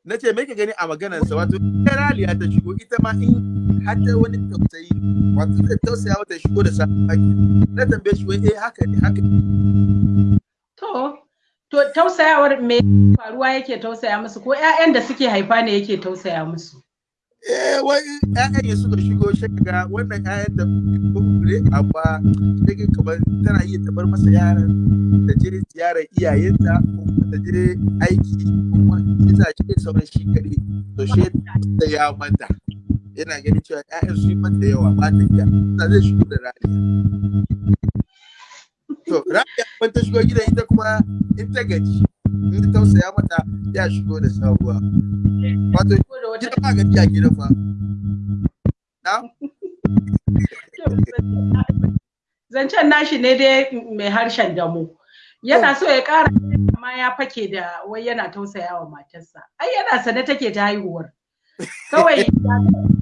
na ce me ka gani a maganarsa wato ita raliya ta shigo ita ma in har ta wani tausayi wato zai tausaya mata shigo da sabon haki na tambaye shi wai eh haka ne haka ne to to tausayawar me faruwa yake tausaya musu? Ko ƴaƴan da suke haifa ne yake tausaya musu? Eh wai ƴaƴan ya suka shigo shi ga wannan ƴaƴan da ne amma sai kamar tana iya tabar masa yaran ta je ziyarar iyayenta ko ta je aiki ko ita ce sauran shi to shi da ya manta. Yana ganin cewa ƴaƴan su yi mata yawa ba ta iya. Zai shigo da raliya to raliya ban ta shigo gidan ita kuma in ta gaji in ta tausaya mata ya shigo da sabuwa wato ita ba gaji a gidan fa. Na? Zancen nashi ne dai mai harshen damu yana so ya ƙara amma ya fake da wai yana tausaya wa matarsa. Ai yana sane take ta haihuwar. Kawai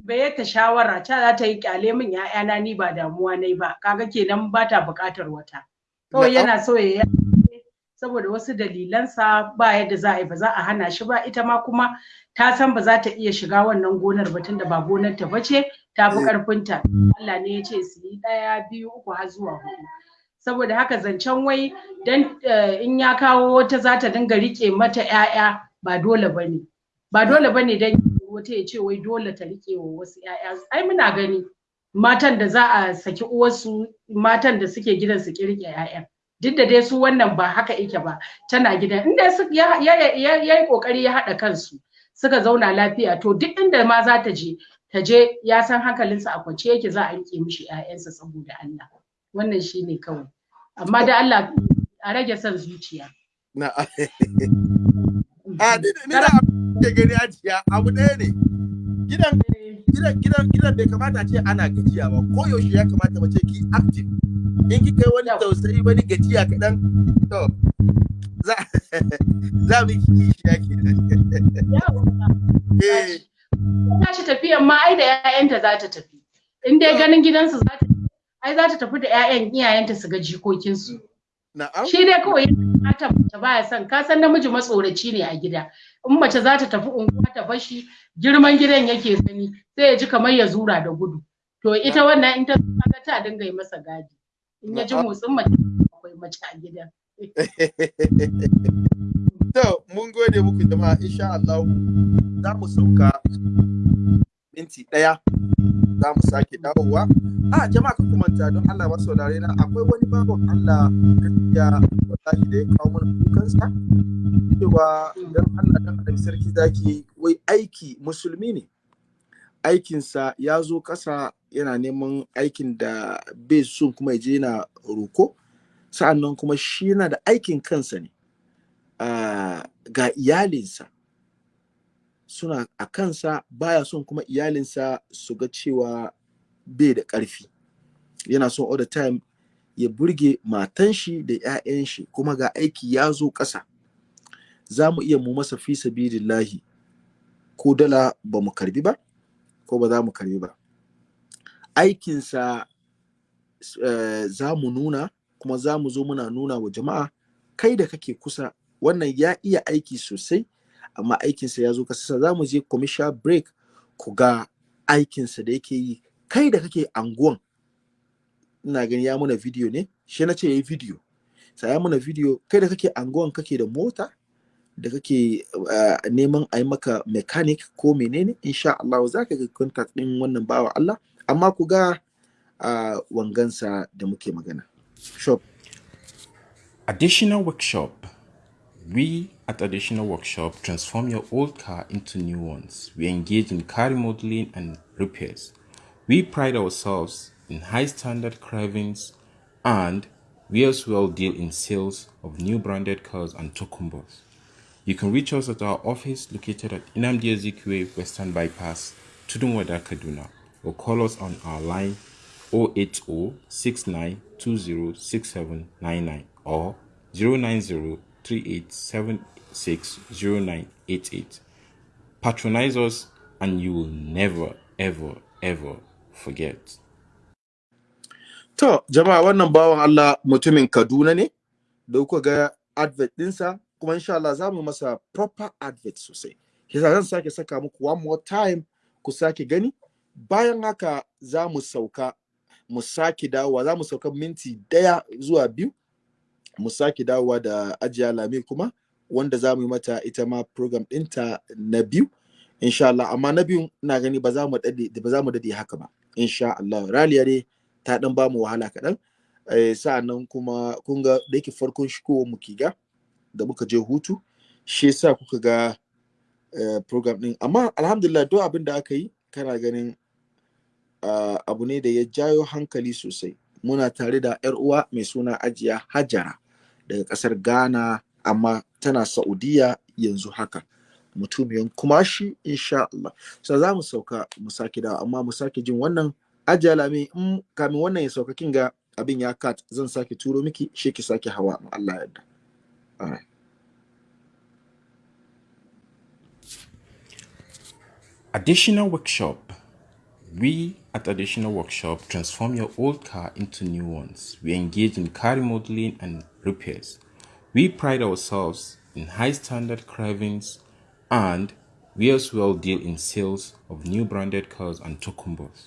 bai ta shawara ta za ta yi ƙyale min ya'yana ni ba damuwa nai ba. Kaga kenan ba ta buƙatar wata. Kawai yana so ya saboda wasu dalilansa ba yadda za a yi ba za a hana shi ba. Ita ma kuma ta san ba za ta iya shiga wannan gonar ba tunda ba gonar ta bace ta fi karfinta Allah ne ya ce su yi ɗaya biyu uku har zuwa huɗu saboda haka zancen wai dan in ya kawo wata za ta dinga riƙe mata ƴaƴa ba dole ba ne ba dole ba ne dan wata ya ce wai dole ta riƙe wa wasu ƴaƴa. Ai muna gani. Matan da za a saki uwarsu matan da suke gidan su kirke ƴaƴa duk da dai su wannan ba haka yake ba tana gidan. Inda ya yi ƙoƙari ya haɗa kansu suka zauna lafiya. To duk inda ma za ta je ta je ya san hankalinsa a kwance yake za a riƙe mishi ƴaƴansa saboda Allah. Wannan shine kawai. Amma da Allah a rage son zuciya. Na a [laughs] ni da gani abu ɗaya ne. Gidan gidan gidan gidan bai kamata ce ana gajiya ba. Ko yaushe ya kamata mace ki active. In kika yi wani tausayi wani gajiya kaɗan to za [laughs] za mu yi kishiya ke tashi. Tafiyan ma ai da 'ya'yanta za ta tafi. In dai ganin gidansu za ta ai za ta tafi da 'ya'yan iyayenta su ga jikokinsu. Shi dai kawai mace baya son. Ka san namiji matsoraci ne a gida. In mace za ta tafi unguwa ta bashi girman gidan yake gani sai ya ji kamar ya zura da gudu. To ita wannan in ta ga ta dinga yi masa gadi. In ya ji motsin mace akwai mace a gidan. [laughs] To, mun gode muku jama'a. Insha Allah za mu sauka. Minti ɗaya za mu sake dawowa. A jama'a ka manta don Allah masu saurare na akwai wani baban Allah gaskiya wallahi da ya kawo mana kukansa cewa don Allah don Annabi sarki zaki wai aiki musulmi ne. Aikinsa ya zo ƙasa yana neman aikin da bai son kuma ya je yana roko. sa'an nan kuma shi yana da aikin kansa ne ga iyalinsa suna a kansa baya son kuma iyalinsa su ga cewa bai da ƙarfi. Yana son all the time ya burge matan shi da 'ya'yan shi kuma ga aiki ya zo ƙasa. Za mu iya mu masa fi sabilillahi ko dala ba mu karɓi ba ko ba za mu karɓi ba. Aikinsa uh, za mu nuna kuma za mu zo muna nuna wa jama'a kai da kake kusa wannan ya iya aiki sosai amma aikinsa ya zo kasa za mu je commercial break ku ga aikinsa da yake yi. Kai da kake anguwan ina gani ya muna video ne? Shi na ce ya yi video. Sai ya muna video. Kai da kake anguwan kake da mota da kake uh, neman a yi maka mechanic ko menene insha Allah za ka ga contact din wannan bawa Allah. Amma ku ga uh, wangansa da muke magana. Shop. Additional workshop. We at Additional Workshop transform your old car into new ones. We engage in car remodeling and repairs. We pride ourselves in high standard cravings and we as well deal in sales of new branded cars and tokumbos. You can reach us at our office located at Inamdi Ezekwe Western Bypass, Tudunwada, Kaduna, or call us on our line 08069206799 or 09038760988. Patronize us and you will never, ever, ever forget. To, jama'a wannan bawan Allah mutumin Kaduna ne, da kuka ga advert ɗinsa, kuma insha Allah za mu masa proper advert sosai. Kisa zan sake saka muku one more time ku sake gani, bayan haka za mu sauka mu sake dawowa za mu sauka minti ɗaya zuwa biyu mu sake dawowa da ajiya lami kuma wanda za mu yi mata ita ma program ɗinta na biyu insha Allah. Amma na biyu ina gani ba za mu daɗe ba za mu daɗe haka ba insha Allah. Raliya dai ta dan ba mu wahala kaɗan. Eh, sa'an nan kuma kun ga da yake farkon shigowar mu kiga da muka je hutu shi yasa kuka ga eh, program ɗin. Amma alhamdulillah duk abin da aka yi kana ganin uh, abu ne da ya jayo hankali sosai. Muna tare da yar uwa mai suna ajiya hajara. daga ƙasar Ghana amma tana Saudiya yanzu haka mutumiyan kumashi insha Allah so za mu sauka mu sake dawa amma mu sake jin wannan ajala me in kamin wannan ya sauka kinga abin ya kat zan sake turo miki shi ki sake hawa Allah ya Additional workshop. We at Additional Workshop transform your old car into new ones. We engage in car remodeling and repairs. We pride ourselves in high standard carvings and we as well deal in sales of new branded cars and tokumbos.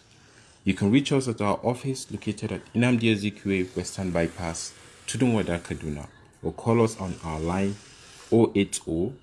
You can reach us at our office located at Inamdi Ezekwe Western Bypass, Tudunwada, Kaduna, or call us on our line 080